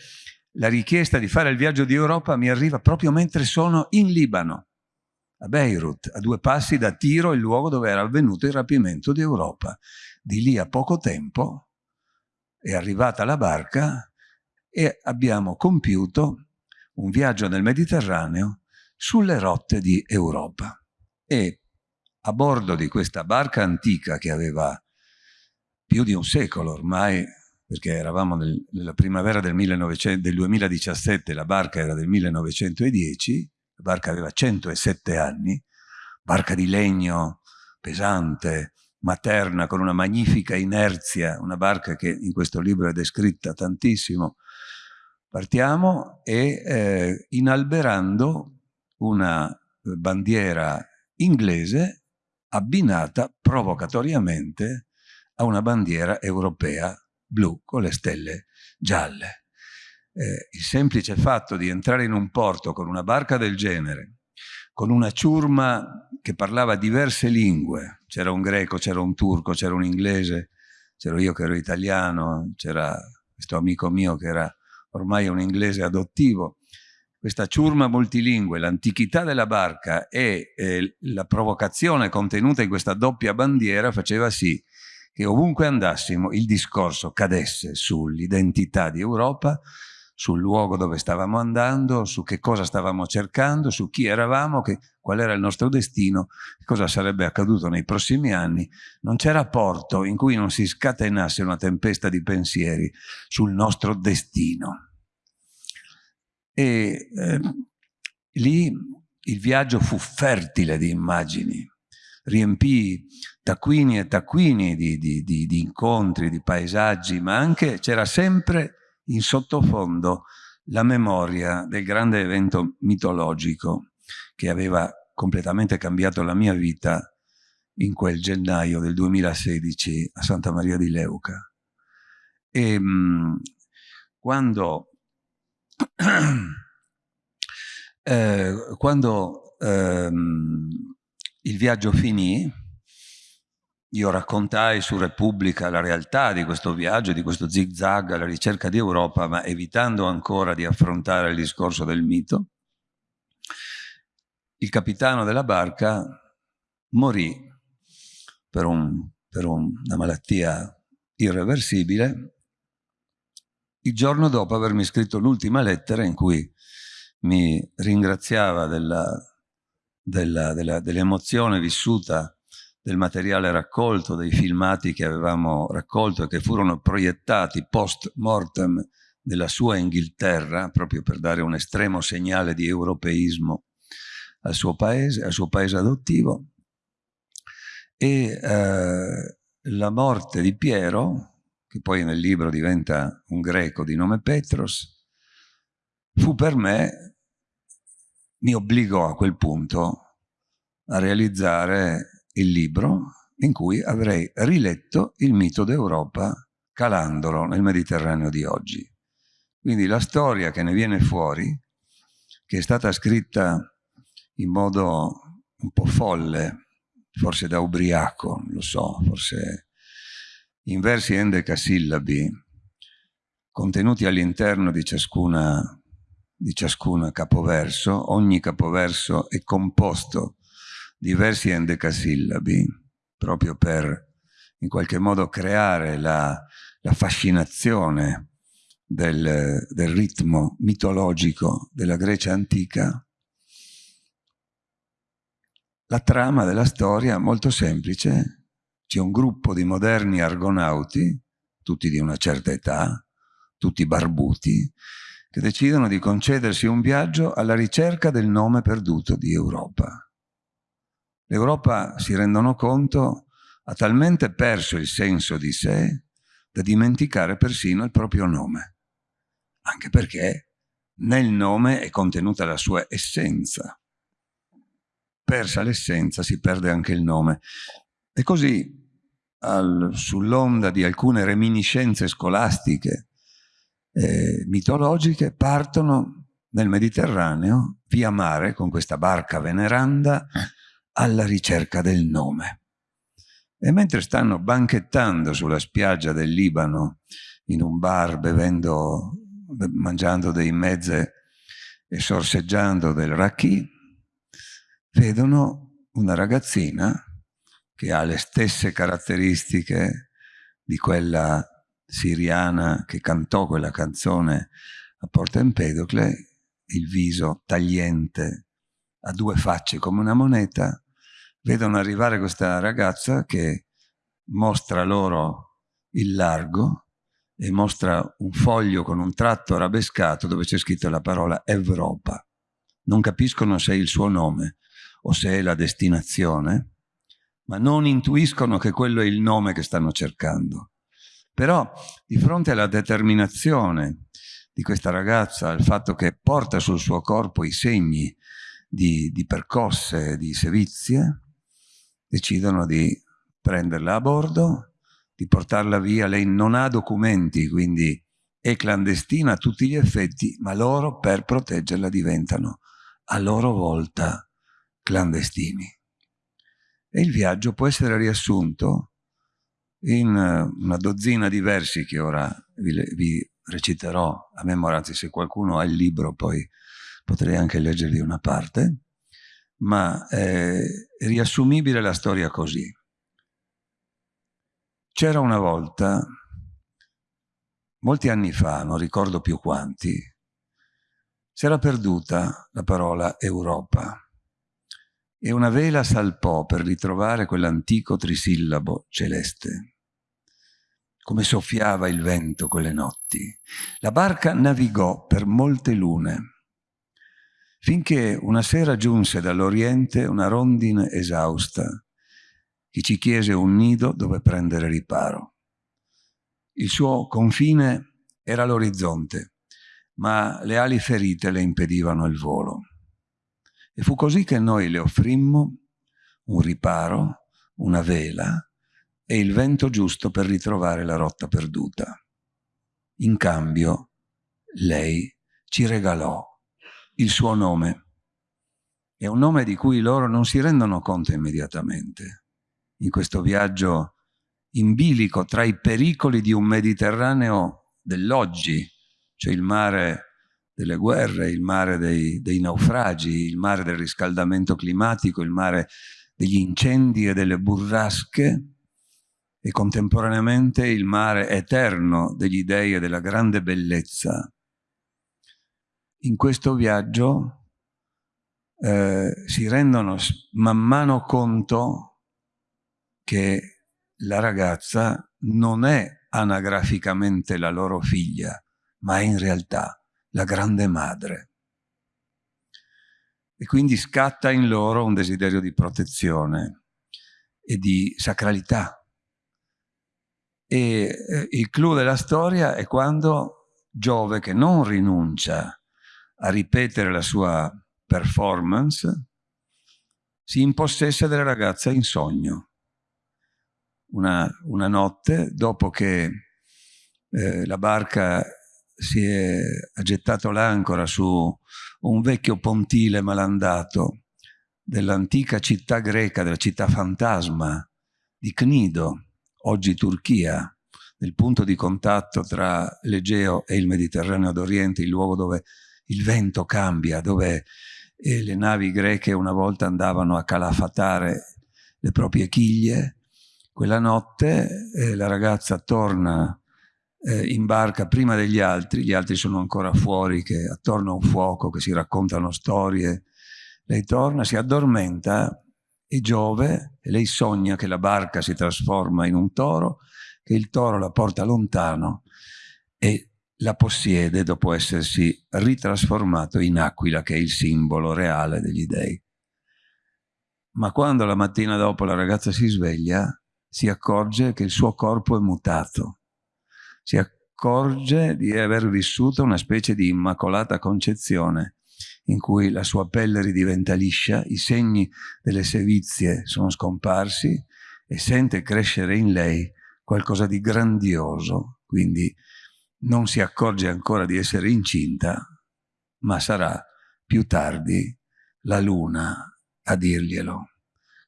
la richiesta di fare il viaggio di Europa mi arriva proprio mentre sono in Libano, a Beirut, a due passi da Tiro, il luogo dove era avvenuto il rapimento di Europa. Di lì a poco tempo è arrivata la barca e abbiamo compiuto un viaggio nel Mediterraneo sulle rotte di Europa. E a bordo di questa barca antica che aveva più di un secolo ormai, perché eravamo nel, nella primavera del, 1900, del 2017, la barca era del 1910, la barca aveva 107 anni, barca di legno pesante, materna, con una magnifica inerzia, una barca che in questo libro è descritta tantissimo, Partiamo e eh, inalberando una bandiera inglese abbinata provocatoriamente a una bandiera europea blu con le stelle gialle. Eh, il semplice fatto di entrare in un porto con una barca del genere, con una ciurma che parlava diverse lingue, c'era un greco, c'era un turco, c'era un inglese, c'ero io che ero italiano, c'era questo amico mio che era ormai è un inglese adottivo, questa ciurma multilingue, l'antichità della barca e eh, la provocazione contenuta in questa doppia bandiera faceva sì che ovunque andassimo il discorso cadesse sull'identità di Europa, sul luogo dove stavamo andando, su che cosa stavamo cercando, su chi eravamo, che, qual era il nostro destino, cosa sarebbe accaduto nei prossimi anni. Non c'era porto in cui non si scatenasse una tempesta di pensieri sul nostro destino. E eh, lì il viaggio fu fertile di immagini, riempì taccuini e taccuini di, di, di, di incontri, di paesaggi, ma anche c'era sempre in sottofondo la memoria del grande evento mitologico che aveva completamente cambiato la mia vita in quel gennaio del 2016 a Santa Maria di Leuca. E mh, quando, eh, quando ehm, il viaggio finì, io raccontai su Repubblica la realtà di questo viaggio, di questo zigzag alla ricerca di Europa, ma evitando ancora di affrontare il discorso del mito, il capitano della barca morì per, un, per una malattia irreversibile il giorno dopo avermi scritto l'ultima lettera in cui mi ringraziava dell'emozione vissuta del materiale raccolto, dei filmati che avevamo raccolto e che furono proiettati post mortem nella sua Inghilterra, proprio per dare un estremo segnale di europeismo al suo paese, al suo paese adottivo. E eh, la morte di Piero, che poi nel libro diventa un greco di nome Petros, fu per me, mi obbligò a quel punto a realizzare il libro in cui avrei riletto il mito d'Europa calandolo nel Mediterraneo di oggi. Quindi la storia che ne viene fuori, che è stata scritta in modo un po' folle, forse da ubriaco, lo so, forse in versi endecasillabi contenuti all'interno di di ciascuna capoverso, ogni capoverso è composto di versi endecasillabi proprio per in qualche modo creare la, la fascinazione del, del ritmo mitologico della Grecia antica, la trama della storia molto semplice c'è un gruppo di moderni argonauti, tutti di una certa età, tutti barbuti, che decidono di concedersi un viaggio alla ricerca del nome perduto di Europa. L'Europa, si rendono conto, ha talmente perso il senso di sé da dimenticare persino il proprio nome, anche perché nel nome è contenuta la sua essenza. Persa l'essenza si perde anche il nome. E così sull'onda di alcune reminiscenze scolastiche eh, mitologiche, partono nel Mediterraneo via mare con questa barca veneranda alla ricerca del nome. E mentre stanno banchettando sulla spiaggia del Libano in un bar, bevendo, mangiando dei mezze e sorseggiando del raki, vedono una ragazzina che ha le stesse caratteristiche di quella siriana che cantò quella canzone a Porta Empedocle, il viso tagliente, a due facce come una moneta, vedono arrivare questa ragazza che mostra loro il largo e mostra un foglio con un tratto arabescato dove c'è scritto la parola Europa. Non capiscono se è il suo nome o se è la destinazione, ma non intuiscono che quello è il nome che stanno cercando. Però di fronte alla determinazione di questa ragazza, al fatto che porta sul suo corpo i segni di, di percosse, di sevizie, decidono di prenderla a bordo, di portarla via. Lei non ha documenti, quindi è clandestina a tutti gli effetti, ma loro per proteggerla diventano a loro volta clandestini. E il viaggio può essere riassunto in eh, una dozzina di versi che ora vi, vi reciterò a memoria, anzi se qualcuno ha il libro poi potrei anche leggervi una parte, ma è riassumibile la storia così. C'era una volta, molti anni fa, non ricordo più quanti, si era perduta la parola Europa e una vela salpò per ritrovare quell'antico trisillabo celeste. Come soffiava il vento quelle notti. La barca navigò per molte lune, finché una sera giunse dall'Oriente una rondine esausta, che ci chiese un nido dove prendere riparo. Il suo confine era l'orizzonte, ma le ali ferite le impedivano il volo. E fu così che noi le offrimmo un riparo, una vela e il vento giusto per ritrovare la rotta perduta. In cambio, lei ci regalò il suo nome. È un nome di cui loro non si rendono conto immediatamente. in questo viaggio in bilico tra i pericoli di un Mediterraneo dell'oggi, cioè il mare delle guerre, il mare dei, dei, naufragi, il mare del riscaldamento climatico, il mare degli incendi e delle burrasche, e contemporaneamente il mare eterno degli dei e della grande bellezza. In questo viaggio eh, si rendono man mano conto che la ragazza non è anagraficamente la loro figlia, ma è in realtà la grande madre. E quindi scatta in loro un desiderio di protezione e di sacralità. E eh, il clou della storia è quando Giove, che non rinuncia a ripetere la sua performance, si impossessa della ragazza in sogno. Una, una notte, dopo che eh, la barca si è gettato l'ancora su un vecchio pontile malandato dell'antica città greca, della città fantasma di Cnido, oggi Turchia, nel punto di contatto tra l'Egeo e il Mediterraneo d'Oriente, il luogo dove il vento cambia, dove le navi greche una volta andavano a calafatare le proprie chiglie. Quella notte eh, la ragazza torna eh, in barca prima degli altri, gli altri sono ancora fuori che attorno a un fuoco che si raccontano storie. Lei torna, si addormenta e Giove, e lei sogna che la barca si trasforma in un toro, che il toro la porta lontano e la possiede dopo essersi ritrasformato in aquila, che è il simbolo reale degli dei. Ma quando la mattina dopo la ragazza si sveglia, si accorge che il suo corpo è mutato. Si accorge di aver vissuto una specie di immacolata concezione, in cui la sua pelle ridiventa liscia, i segni delle sevizie sono scomparsi e sente crescere in lei qualcosa di grandioso, quindi non si accorge ancora di essere incinta, ma sarà più tardi la luna a dirglielo.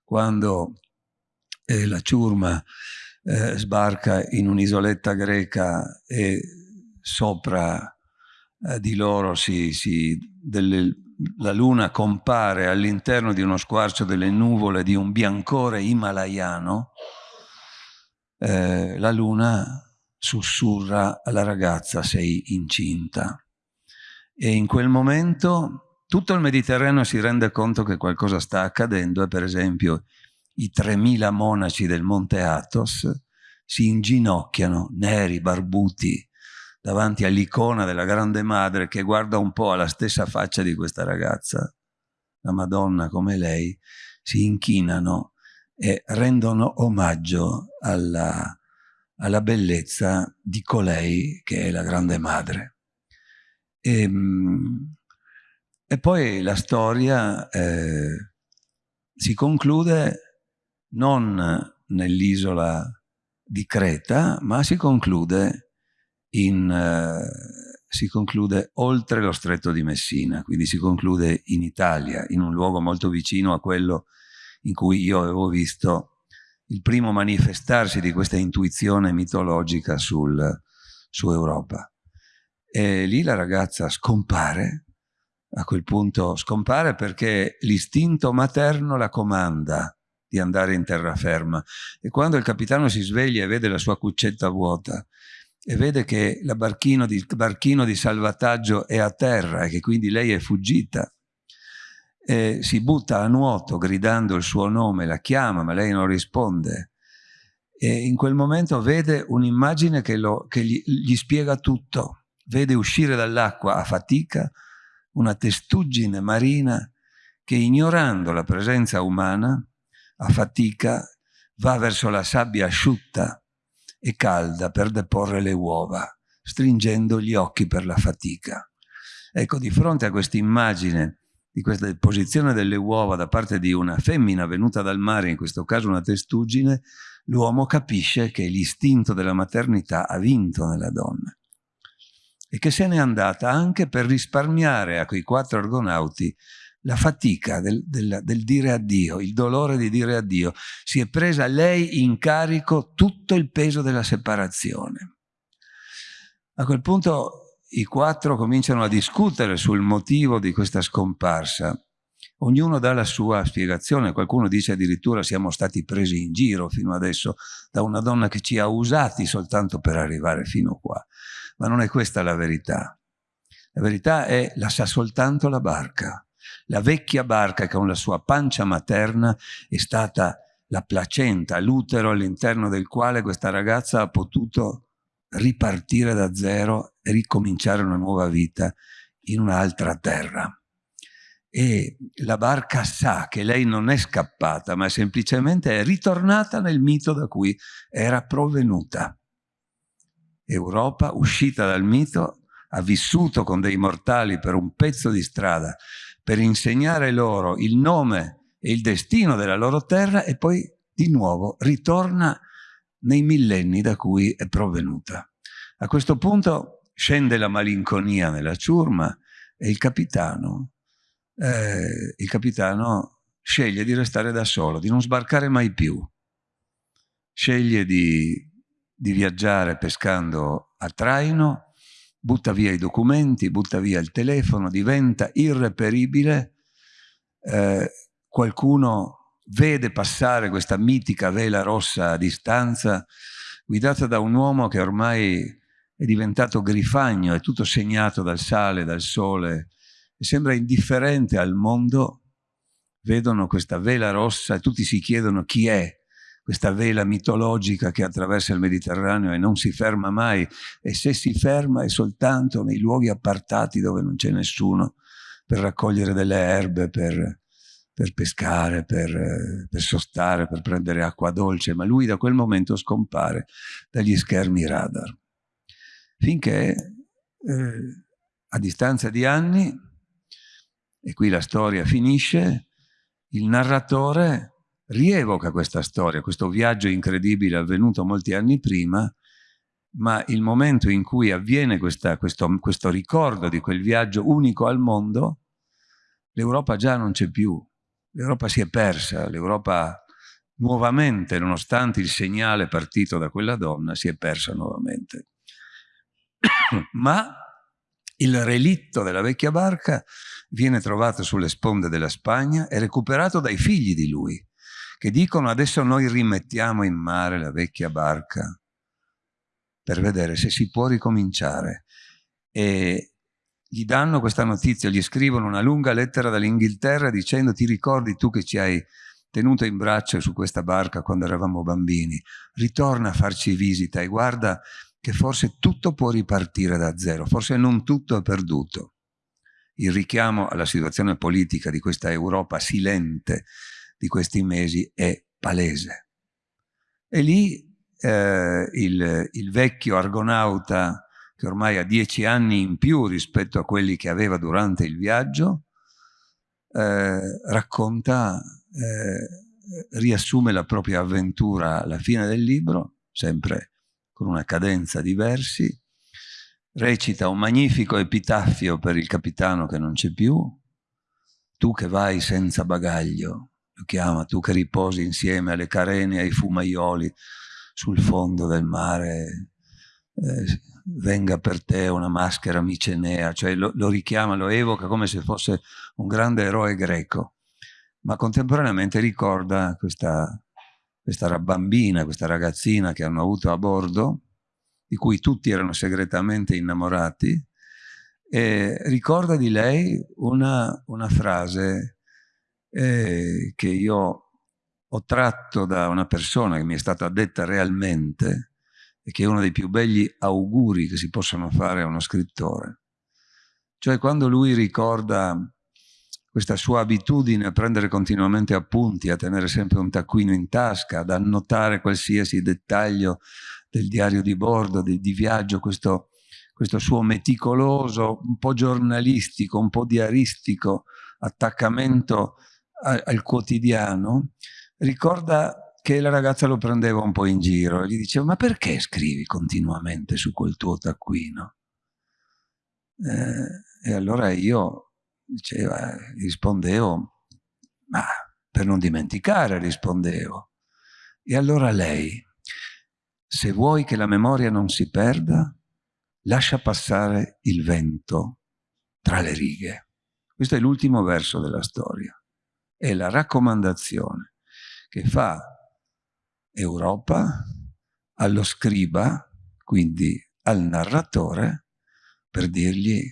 Quando eh, la ciurma eh, sbarca in un'isoletta greca e sopra eh, di loro si, si, delle, la luna compare all'interno di uno squarcio delle nuvole di un biancore himalayano, eh, la luna sussurra alla ragazza sei incinta. E in quel momento tutto il Mediterraneo si rende conto che qualcosa sta accadendo e per esempio i 3.000 monaci del Monte Athos si inginocchiano, neri, barbuti, davanti all'icona della grande madre che guarda un po' alla stessa faccia di questa ragazza, la Madonna come lei, si inchinano e rendono omaggio alla, alla bellezza di colei che è la grande madre. E, ehm, e poi la storia eh, si conclude non nell'isola di Creta, ma si conclude in, eh, si conclude oltre lo stretto di Messina, quindi si conclude in Italia, in un luogo molto vicino a quello in cui io avevo visto il primo manifestarsi di questa intuizione mitologica sul, su Europa. E lì la ragazza scompare, a quel punto scompare perché l'istinto materno la comanda di andare in terraferma. E quando il capitano si sveglia e vede la sua cuccetta vuota e vede che il barchino barchino di salvataggio è a terra e che quindi lei è fuggita. E si butta a nuoto gridando il suo nome, la chiama ma lei non risponde. E in quel momento vede un'immagine che, che gli, gli spiega tutto. Vede uscire dall'acqua a fatica una testuggine marina che ignorando la presenza umana, a fatica, va verso la sabbia asciutta e calda per deporre le uova, stringendo gli occhi per la fatica. Ecco, di fronte a questa immagine di questa deposizione delle uova da parte di una femmina venuta dal mare, in questo caso una testuggine, l'uomo capisce che l'istinto della maternità ha vinto nella donna e che se n'è andata anche per risparmiare a quei quattro argonauti la fatica del, del, del, dire addio, il dolore di dire addio, si è presa lei in carico tutto il peso della separazione. A quel punto i quattro cominciano a discutere sul motivo di questa scomparsa. Ognuno dà la sua spiegazione, qualcuno dice addirittura siamo stati presi in giro fino adesso da una donna che ci ha usati soltanto per arrivare fino qua. Ma non è questa la verità. La verità è la sa soltanto la barca. La vecchia barca con la sua pancia materna è stata la placenta, l'utero all'interno del quale questa ragazza ha potuto ripartire da zero e ricominciare una nuova vita in un'altra terra. E la barca sa che lei non è scappata, ma semplicemente è ritornata nel mito da cui era provenuta. Europa, uscita dal mito, ha vissuto con dei mortali per un pezzo di strada per insegnare loro il nome e il destino della loro terra e poi di nuovo ritorna nei millenni da cui è provenuta. A questo punto scende la malinconia nella ciurma e il capitano, eh, il capitano sceglie di restare da solo, di non sbarcare mai più. Sceglie di, di viaggiare pescando a traino butta via i documenti, butta via il telefono, diventa irreperibile, eh, qualcuno vede passare questa mitica vela rossa a distanza, guidata da un uomo che ormai è diventato grifagno, è tutto segnato dal sale, dal sole, e sembra indifferente al mondo, vedono questa vela rossa e tutti si chiedono chi è, questa vela mitologica che attraversa il Mediterraneo e non si ferma mai e se si ferma è soltanto nei luoghi appartati dove non c'è nessuno per raccogliere delle erbe, per, per pescare, per, per, sostare, per prendere acqua dolce, ma lui da quel momento scompare dagli schermi radar. Finché eh, a distanza di anni, e qui la storia finisce, il narratore rievoca questa storia, questo viaggio incredibile avvenuto molti anni prima, ma il momento in cui avviene questa, questo, questo ricordo di quel viaggio unico al mondo, l'Europa già non c'è più, l'Europa si è persa, l'Europa nuovamente, nonostante il segnale partito da quella donna, si è persa nuovamente. ma il relitto della vecchia barca viene trovato sulle sponde della Spagna e recuperato dai figli di lui, che dicono adesso noi rimettiamo in mare la vecchia barca per vedere se si può ricominciare. E gli danno questa notizia, gli scrivono una lunga lettera dall'Inghilterra dicendo ti ricordi tu che ci hai tenuto in braccio su questa barca quando eravamo bambini, ritorna a farci visita e guarda che forse tutto può ripartire da zero, forse non tutto è perduto. Il richiamo alla situazione politica di questa Europa silente di questi mesi è palese. E lì eh, il, il vecchio argonauta, che ormai ha dieci anni in più rispetto a quelli che aveva durante il viaggio, eh, racconta, eh, riassume la propria avventura alla fine del libro, sempre con una cadenza di versi, recita un magnifico epitaffio per il capitano che non c'è più, tu che vai senza bagaglio, lo chiama, tu che riposi insieme alle carene e ai fumaioli sul fondo del mare, eh, venga per te una maschera micenea, cioè lo, lo richiama, lo evoca come se fosse un grande eroe greco, ma contemporaneamente ricorda questa, questa bambina, questa ragazzina che hanno avuto a bordo, di cui tutti erano segretamente innamorati, e ricorda di lei una, una frase eh, che io ho tratto da una persona che mi è stata detta realmente e che è uno dei più belli auguri che si possono fare a uno scrittore. Cioè quando lui ricorda questa sua abitudine a prendere continuamente appunti, a tenere sempre un taccuino in tasca, ad annotare qualsiasi dettaglio del diario di bordo, di, di viaggio, questo, questo suo meticoloso, un po' giornalistico, un po' diaristico attaccamento al quotidiano, ricorda che la ragazza lo prendeva un po' in giro e gli diceva ma perché scrivi continuamente su quel tuo taccuino? Eh, e allora io diceva, rispondevo, ma per non dimenticare rispondevo. E allora lei, se vuoi che la memoria non si perda, lascia passare il vento tra le righe. Questo è l'ultimo verso della storia. È la raccomandazione che fa Europa allo scriba, quindi al narratore, per dirgli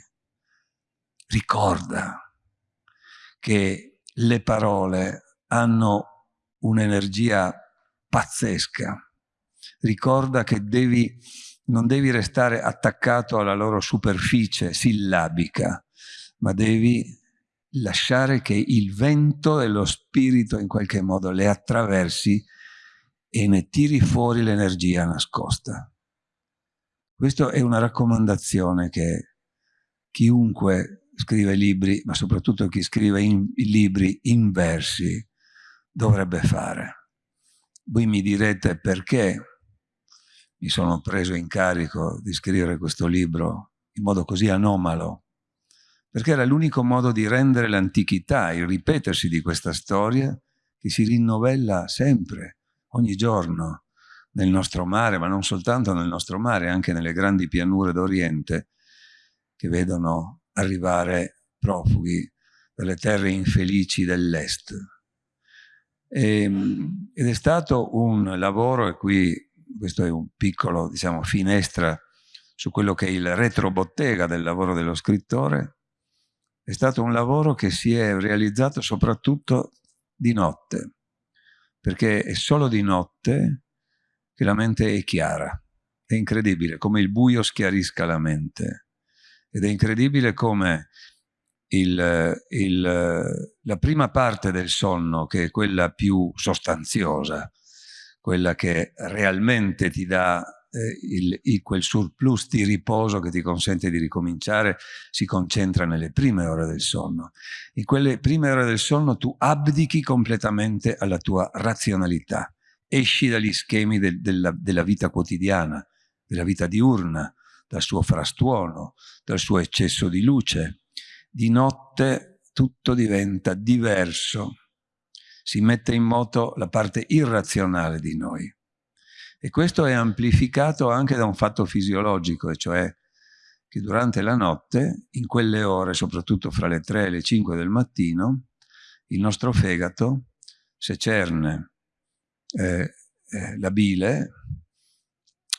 ricorda che le parole hanno un'energia pazzesca. Ricorda che devi, non devi restare attaccato alla loro superficie sillabica, ma devi lasciare che il vento dello spirito in qualche modo le attraversi e ne tiri fuori l'energia nascosta. Questa è una raccomandazione che chiunque scrive libri, ma soprattutto chi scrive in, libri in versi, dovrebbe fare. Voi mi direte perché mi sono preso in carico di scrivere questo libro in modo così anomalo, perché era l'unico modo di rendere l'antichità, il ripetersi di questa storia, che si rinnovella sempre, ogni giorno, nel nostro mare, ma non soltanto nel nostro mare, anche nelle grandi pianure d'Oriente, che vedono arrivare profughi dalle terre infelici dell'Est. Ehm, ed è stato un lavoro, e qui questo è un piccolo, diciamo, finestra su quello che è il retrobottega del lavoro dello scrittore, è stato un lavoro che si è realizzato soprattutto di notte, perché è solo di notte che la mente è chiara. È incredibile come il buio schiarisca la mente. Ed è incredibile come il, il, la prima parte del sonno, che è quella più sostanziosa, quella che realmente ti dà eh, il, il, quel surplus di riposo che ti consente di ricominciare, si concentra nelle prime ore del sonno. In quelle prime ore del sonno tu abdichi completamente alla tua razionalità, esci dagli schemi del, della, della vita quotidiana, della vita diurna, dal suo frastuono, dal suo eccesso di luce. Di notte tutto diventa diverso, si mette in moto la parte irrazionale di noi. E questo è amplificato anche da un fatto fisiologico, e cioè che durante la notte, in quelle ore, soprattutto fra le 3 e le 5 del mattino, il nostro fegato secerne eh, eh, la bile,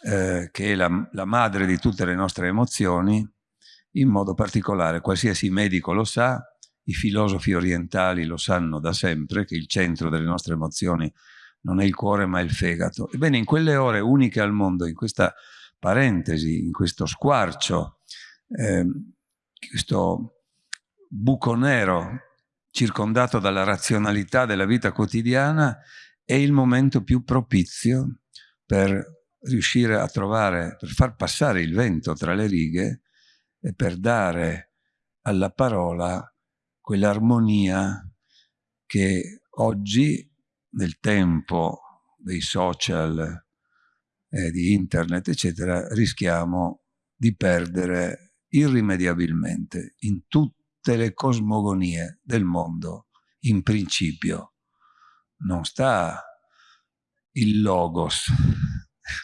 eh, che è la, la madre di tutte le nostre emozioni, in modo particolare, qualsiasi medico lo sa, i filosofi orientali lo sanno da sempre, che il centro delle nostre emozioni non è il cuore ma il fegato. Ebbene, in quelle ore uniche al mondo, in questa parentesi, in questo squarcio, eh, questo buco nero circondato dalla razionalità della vita quotidiana, è il momento più propizio per riuscire a trovare, per far passare il vento tra le righe e per dare alla parola quell'armonia che oggi nel tempo dei social, eh, di internet, eccetera, rischiamo di perdere irrimediabilmente in tutte le cosmogonie del mondo, in principio. Non sta il logos,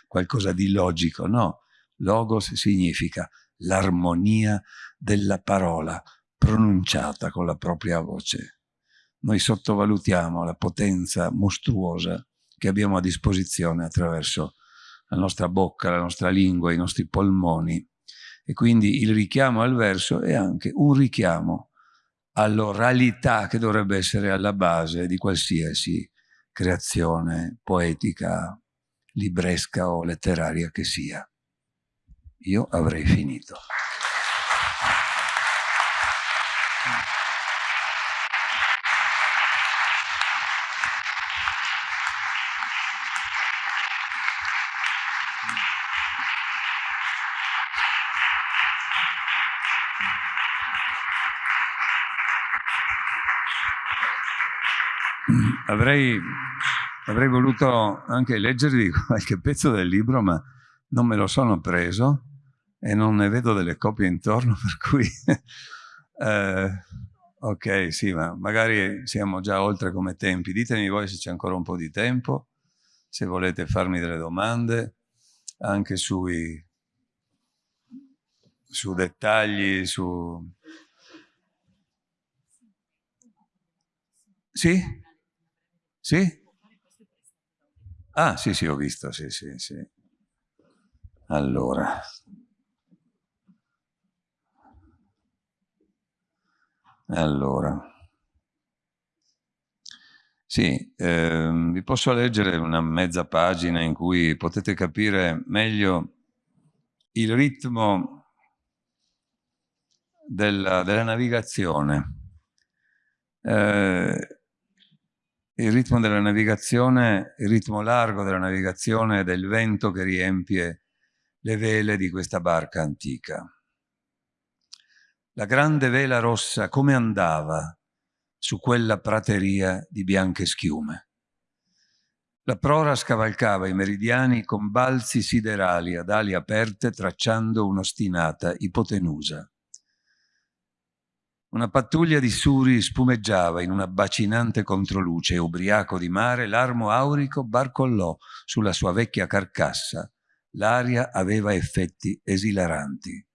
qualcosa di logico, no. Logos significa l'armonia della parola pronunciata con la propria voce noi sottovalutiamo la potenza mostruosa che abbiamo a disposizione attraverso la nostra bocca, la nostra lingua, i nostri polmoni. E quindi il richiamo al verso è anche un richiamo all'oralità che dovrebbe essere alla base di qualsiasi creazione poetica, libresca o letteraria che sia. Io avrei finito. Avrei, avrei voluto anche leggervi qualche pezzo del libro, ma non me lo sono preso e non ne vedo delle copie intorno, per cui eh, Ok, sì, ma magari siamo già oltre come tempi. Ditemi voi se c'è ancora un po' di tempo, se volete farmi delle domande, anche sui, su dettagli, su... Sì? Sì? Ah, sì, sì, ho visto, sì, sì, sì. Allora... Allora, sì, eh, vi posso leggere una mezza pagina in cui potete capire meglio il ritmo della, della navigazione. Eh, il ritmo della navigazione, il ritmo largo della navigazione del vento che riempie le vele di questa barca antica. La grande vela rossa come andava su quella prateria di bianche schiume. La prora scavalcava i meridiani con balzi siderali ad ali aperte tracciando un'ostinata ipotenusa. Una pattuglia di suri spumeggiava in una bacinante controluce e ubriaco di mare l'armo aurico barcollò sulla sua vecchia carcassa. L'aria aveva effetti esilaranti.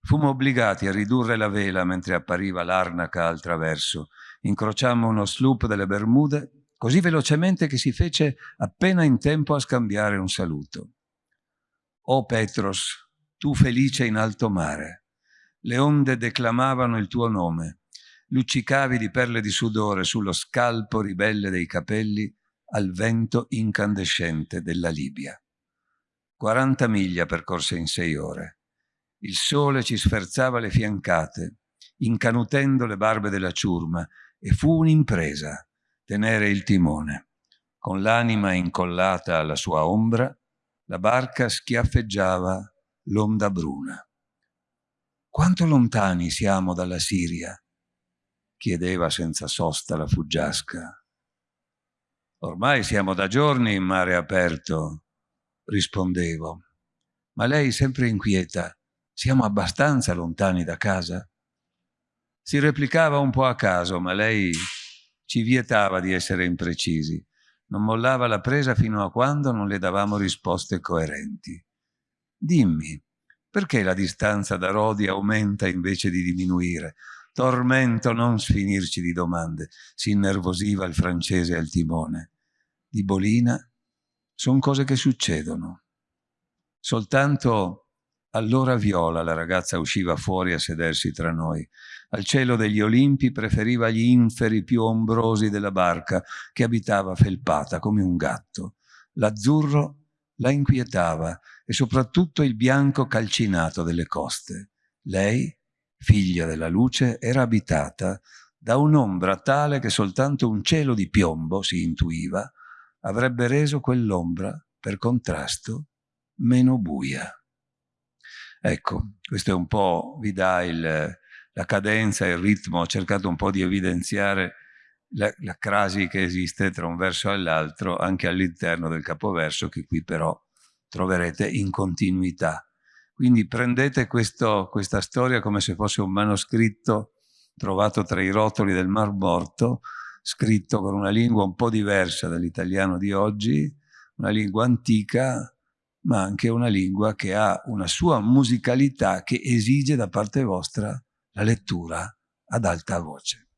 Fummo obbligati a ridurre la vela mentre appariva l'arnaca al traverso. Incrociammo uno sloop delle Bermude così velocemente che si fece appena in tempo a scambiare un saluto. O Petros, tu felice in alto mare, le onde declamavano il tuo nome, luccicavi di perle di sudore sullo scalpo ribelle dei capelli al vento incandescente della Libia. 40 miglia percorse in sei ore il sole ci sferzava le fiancate, incanutendo le barbe della ciurma, e fu un'impresa tenere il timone. Con l'anima incollata alla sua ombra, la barca schiaffeggiava l'onda bruna. Quanto lontani siamo dalla Siria? chiedeva senza sosta la fuggiasca. Ormai siamo da giorni in mare aperto, rispondevo. Ma lei sempre inquieta. Siamo abbastanza lontani da casa? Si replicava un po' a caso, ma lei ci vietava di essere imprecisi. Non mollava la presa fino a quando non le davamo risposte coerenti. Dimmi, perché la distanza da Rodi aumenta invece di diminuire? Tormento non sfinirci di domande, si innervosiva il francese al timone. Di Bolina sono cose che succedono. Soltanto allora Viola, la ragazza, usciva fuori a sedersi tra noi. Al cielo degli Olimpi preferiva gli inferi più ombrosi della barca, che abitava felpata come un gatto. L'azzurro la inquietava e soprattutto il bianco calcinato delle coste. Lei, figlia della luce, era abitata da un'ombra tale che soltanto un cielo di piombo, si intuiva, avrebbe reso quell'ombra, per contrasto, meno buia. Ecco, questo è un po', vi dà il, la cadenza, il ritmo, ho cercato un po' di evidenziare la, la crasi che esiste tra un verso e l'altro anche all'interno del capoverso che qui però troverete in continuità. Quindi prendete questo, questa storia come se fosse un manoscritto trovato tra i rotoli del Mar Morto, scritto con una lingua un po' diversa dall'italiano di oggi, una lingua antica, ma anche una lingua che ha una sua musicalità che esige da parte vostra la lettura ad alta voce.